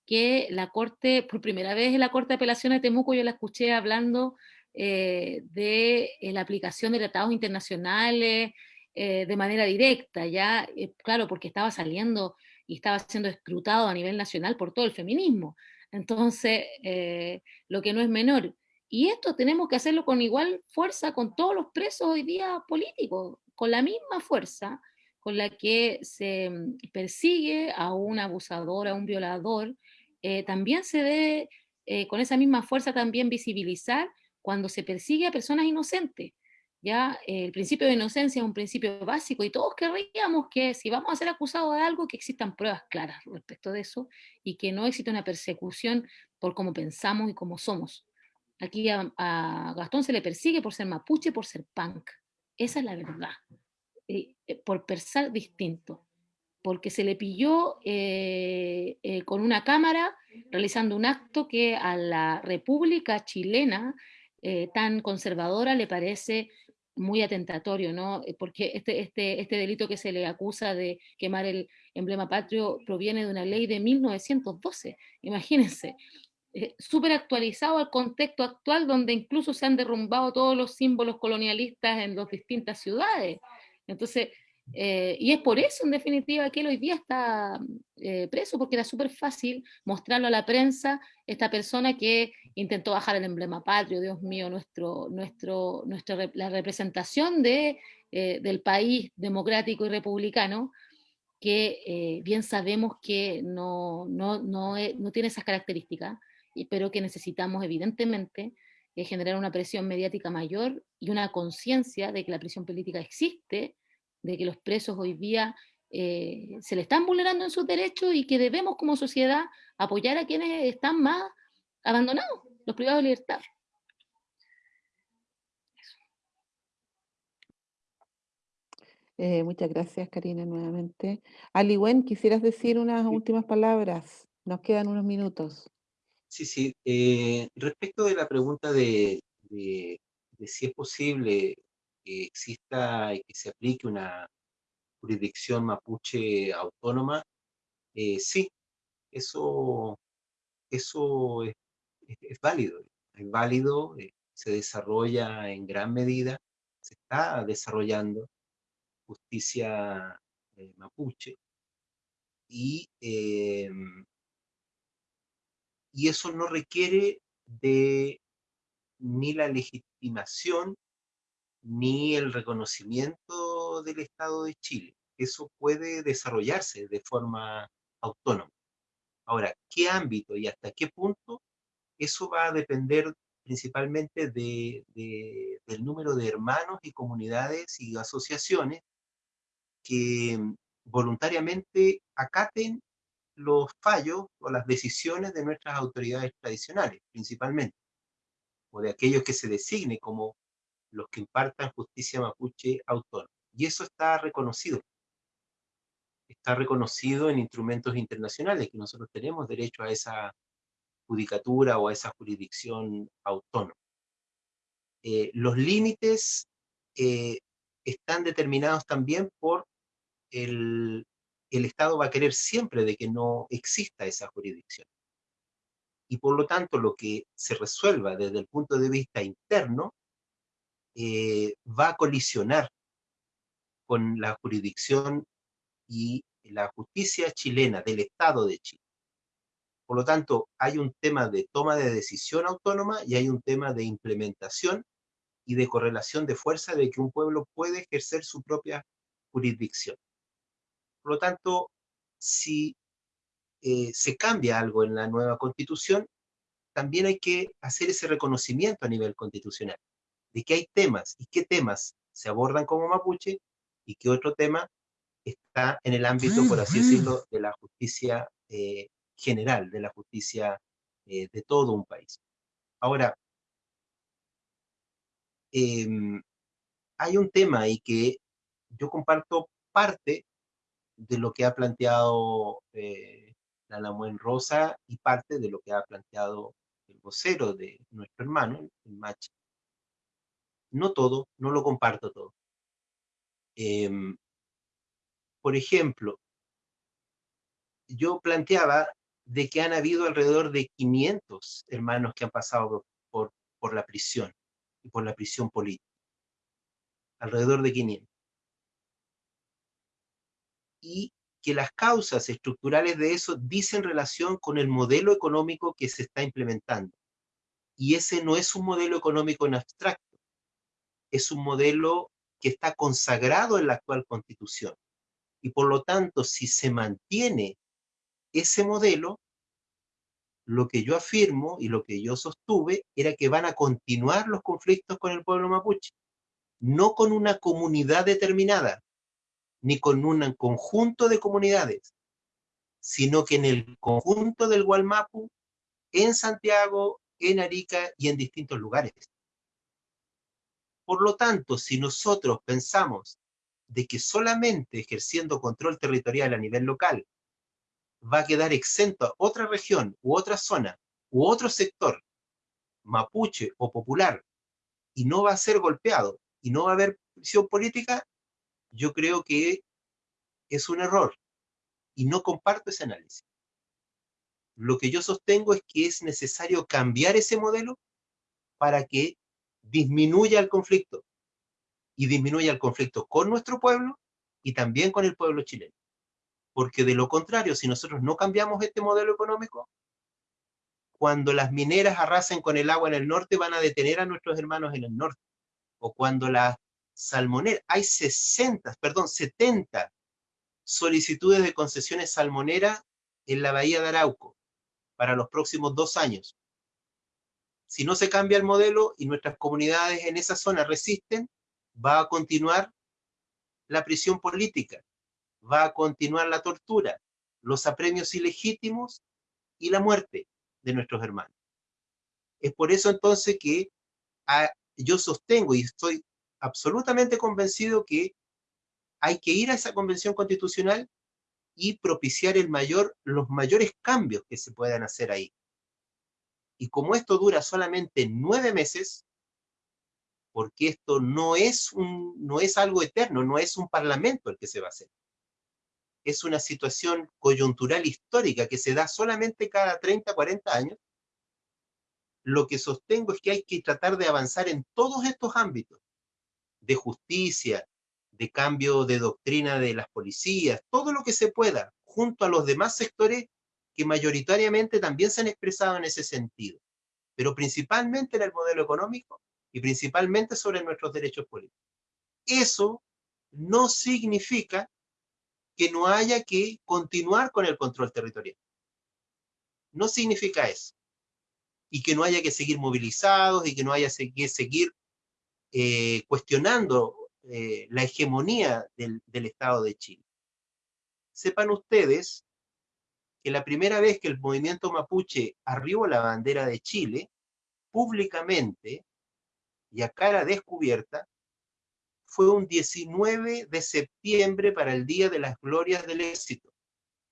S5: que la Corte, por primera vez en la Corte de Apelaciones de Temuco, yo la escuché hablando eh, de la aplicación de tratados internacionales, eh, de manera directa, ya, eh, claro, porque estaba saliendo y estaba siendo escrutado a nivel nacional por todo el feminismo. Entonces, eh, lo que no es menor. Y esto tenemos que hacerlo con igual fuerza con todos los presos hoy día políticos, con la misma fuerza con la que se mm, persigue a un abusador, a un violador, también se debe, con esa misma fuerza también visibilizar cuando se persigue a personas inocentes ¿ya? El principio de inocencia es un principio básico y todos querríamos que si vamos a ser acusados de algo, que existan pruebas claras respecto de eso y que no exista una persecución por cómo pensamos y cómo somos. Aquí a Gastón se le persigue por ser mapuche, por ser punk. Esa es la verdad. Eh, eh, por pensar distinto. Porque se le pilló eh, eh, con una cámara realizando un acto que a la República chilena tan conservadora le parece muy atentatorio, ¿no? Porque este, este, este delito que se le acusa de quemar el emblema patrio proviene de una ley de 1912, imagínense. Eh, súper actualizado al contexto actual donde incluso se han derrumbado todos los símbolos colonialistas en las distintas ciudades. Entonces, eh, y es por eso, en definitiva, que él hoy día está eh, preso, porque era súper fácil mostrarlo a la prensa, esta persona que intentó bajar el emblema patrio, Dios mío, nuestro, nuestro, nuestra, la representación de, eh, del país democrático y republicano, que eh, bien sabemos que no, no, no, no tiene esas características, y- pero que necesitamos evidentemente eh, generar una presión mediática mayor y una conciencia de que la prisión política existe, de que los presos hoy día eh, se le están vulnerando en sus derechos y que debemos como sociedad apoyar a quienes están más abandonados, los privados de libertad.
S1: Eh, muchas gracias, Karina, nuevamente. Aliwen, ¿quisieras decir unas últimas palabras? Nos quedan unos minutos.
S2: Sí, sí. eh, respecto de la pregunta de, si es posible que exista y que se aplique una jurisdicción mapuche autónoma, eh, sí, eso, eso es, válido. Es válido, eh, se desarrolla en gran medida, se está desarrollando justicia mapuche y y eso no requiere de ni la legitimación ni el reconocimiento del Estado de Chile. Eso puede desarrollarse de forma autónoma. Ahora, ¿qué ámbito y hasta qué punto? Eso va a depender principalmente de, de- del número de hermanos y comunidades y asociaciones que voluntariamente acaten los fallos o las decisiones de nuestras autoridades tradicionales, principalmente, o de aquellos que se designe como los que impartan justicia mapuche autónoma. Y eso está reconocido. Está reconocido en instrumentos internacionales, que nosotros tenemos derecho a esa judicatura o a esa jurisdicción autónoma. Eh, los límites eh, están determinados también por el, el Estado va a querer siempre de que no exista esa jurisdicción. Y por lo tanto, lo que se resuelva desde el punto de vista interno eh, va a colisionar con la jurisdicción y la justicia chilena del Estado de Chile. Por lo tanto, hay un tema de toma de decisión autónoma y hay un tema de implementación y de correlación de fuerza de que un pueblo puede ejercer su propia jurisdicción. Por lo tanto, si eh, se cambia algo en la nueva constitución, también hay que hacer ese reconocimiento a nivel constitucional, de que hay temas y qué temas se abordan como mapuche y qué otro tema está en el ámbito, por así decirlo, de la justicia eh, general, de la justicia eh, de todo un país. Ahora, em, hay un tema ahí que yo comparto parte de lo que ha planteado eh, la Lamuen Rosa y parte de lo que ha planteado el vocero de nuestro hermano, el Machi. No todo, no lo comparto todo. Em, por ejemplo, yo planteaba de que han habido alrededor de 500 hermanos que han pasado por, por la prisión y por la prisión política. Alrededor de 500. Y que las causas estructurales de eso dicen relación con el modelo económico que se está implementando. Y ese no es un modelo económico en abstracto, es un modelo que está consagrado en la actual constitución. Y por lo tanto, si se mantiene ese modelo, lo que yo afirmo y lo que yo sostuve era que van a continuar los conflictos con el pueblo mapuche, no con una comunidad determinada, ni con un conjunto de comunidades, sino que en el conjunto del Gualmapu, en Santiago, en Arica y en distintos lugares. Por lo tanto, si nosotros pensamos de que solamente ejerciendo control territorial a nivel local va a quedar exento a otra región u otra zona u otro sector mapuche o popular y no va a ser golpeado y no va a haber prisión política, yo creo que es un error y no comparto ese análisis. Lo que yo sostengo es que es necesario cambiar ese modelo para que disminuya el conflicto y disminuya el conflicto con nuestro pueblo y también con el pueblo chileno. Porque de lo contrario, si nosotros no cambiamos este modelo económico, cuando las mineras arrasen con el agua en el norte, van a detener a nuestros hermanos en el norte. O cuando las salmoneras, hay 60, perdón, 70 solicitudes de concesiones salmoneras en la bahía de Arauco para los próximos dos años. Si no se cambia el modelo y nuestras comunidades en esa zona resisten, va a continuar la prisión política, va a continuar la tortura, los apremios ilegítimos y la muerte de nuestros hermanos. Es por eso entonces que ah, yo sostengo y estoy absolutamente convencido que hay que ir a esa convención constitucional y propiciar el mayor, los mayores cambios que se puedan hacer ahí. Y como esto dura solamente nueve meses, porque esto no es, no es algo eterno, no es un parlamento el que se va a hacer. Es una situación coyuntural histórica que se da solamente cada 30, 40 años. Lo que sostengo es que hay que tratar de avanzar en todos estos ámbitos, de justicia, de cambio de doctrina de las policías, todo lo que se pueda, junto a los demás sectores que mayoritariamente también se han expresado en ese sentido, pero principalmente en el modelo económico y principalmente sobre nuestros derechos políticos. Eso no significa que no haya que continuar con el control territorial. No significa eso. Y que no haya que seguir movilizados y que no haya que seguir eh, cuestionando eh, la hegemonía del, Estado de Chile. Sepan ustedes que la primera vez que el movimiento mapuche arribó la bandera de Chile, públicamente y a cara descubierta, fue un 19 de septiembre para el Día de las Glorias del Éxito.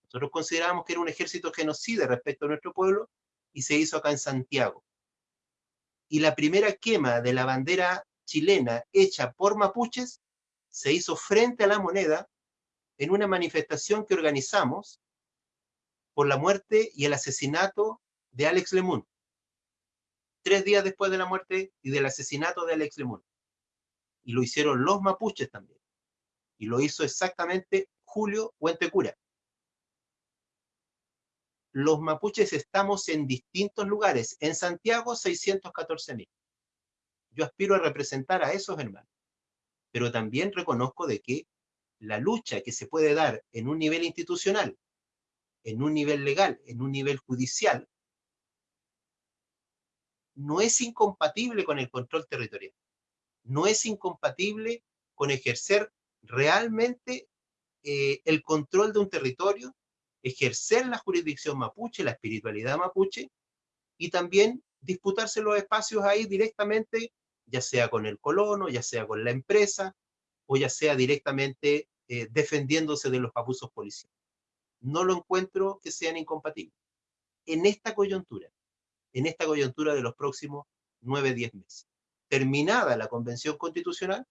S2: Nosotros consideramos que era un ejército genocida respecto a nuestro pueblo y se hizo acá en Santiago. Y la primera quema de la bandera chilena hecha por mapuches se hizo frente a la moneda en una manifestación que organizamos por la muerte y el asesinato de Alex Lemun. Tres días después de la muerte y del asesinato de Alex Lemun. Y lo hicieron los mapuches también. Y lo hizo exactamente Julio Huentecura. Los mapuches estamos en distintos lugares. En Santiago, 614 mil yo aspiro a representar a esos hermanos. Pero también reconozco de que la lucha que se puede dar en un nivel institucional, en un nivel legal, en un nivel judicial, no es incompatible con el control territorial. No es incompatible con ejercer realmente eh, el control de un territorio, ejercer la jurisdicción mapuche, la espiritualidad mapuche, y también disputarse los espacios ahí directamente ya sea con el colono, ya sea con la empresa, o ya sea directamente eh, defendiéndose de los abusos policiales. No lo encuentro que sean incompatibles. En esta coyuntura, en esta coyuntura de los próximos nueve, diez meses. Terminada la convención constitucional,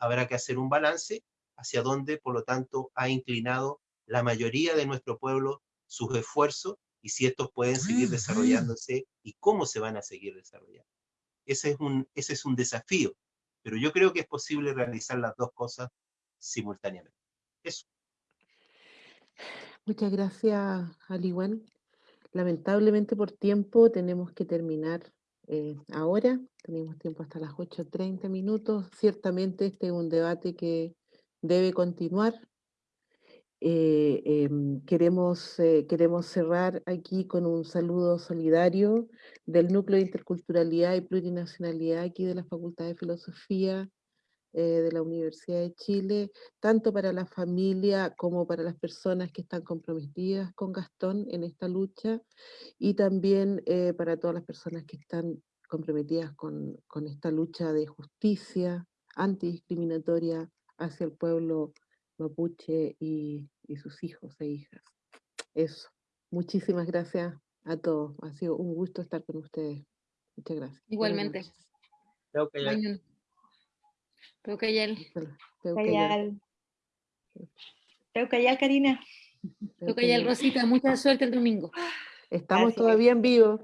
S2: habrá que hacer un balance hacia dónde, por lo tanto, ha inclinado la mayoría de nuestro pueblo sus esfuerzos y si estos pueden seguir desarrollándose y cómo se van a seguir desarrollando. Ese es un, ese es un desafío, pero yo creo que es posible realizar las dos cosas simultáneamente. Eso.
S1: Muchas gracias, Aliwan. Lamentablemente por tiempo tenemos que terminar eh, ahora. Tenemos tiempo hasta las 8.30 minutos. Ciertamente este es un debate que debe continuar. Eh, em, queremos, eh, queremos cerrar aquí con un saludo solidario del Núcleo de Interculturalidad y Plurinacionalidad aquí de la Facultad de Filosofía eh, de la Universidad de Chile, tanto para la familia como para las personas que están comprometidas con Gastón en esta lucha y también eh, para todas las personas que están comprometidas con, con esta lucha de justicia antidiscriminatoria hacia el pueblo mapuche y, y sus hijos e hijas. Eso. Muchísimas gracias a todos. Ha sido un gusto estar con ustedes. Muchas gracias.
S5: Igualmente.
S2: Creo que ya-
S5: Mañana. Peucayal.
S1: Hola, Peucayal.
S3: Callal. Peucayal, Karina.
S5: Peucayal, Rosita, mucha suerte el domingo.
S1: Estamos
S3: Así es.
S1: todavía en vivo.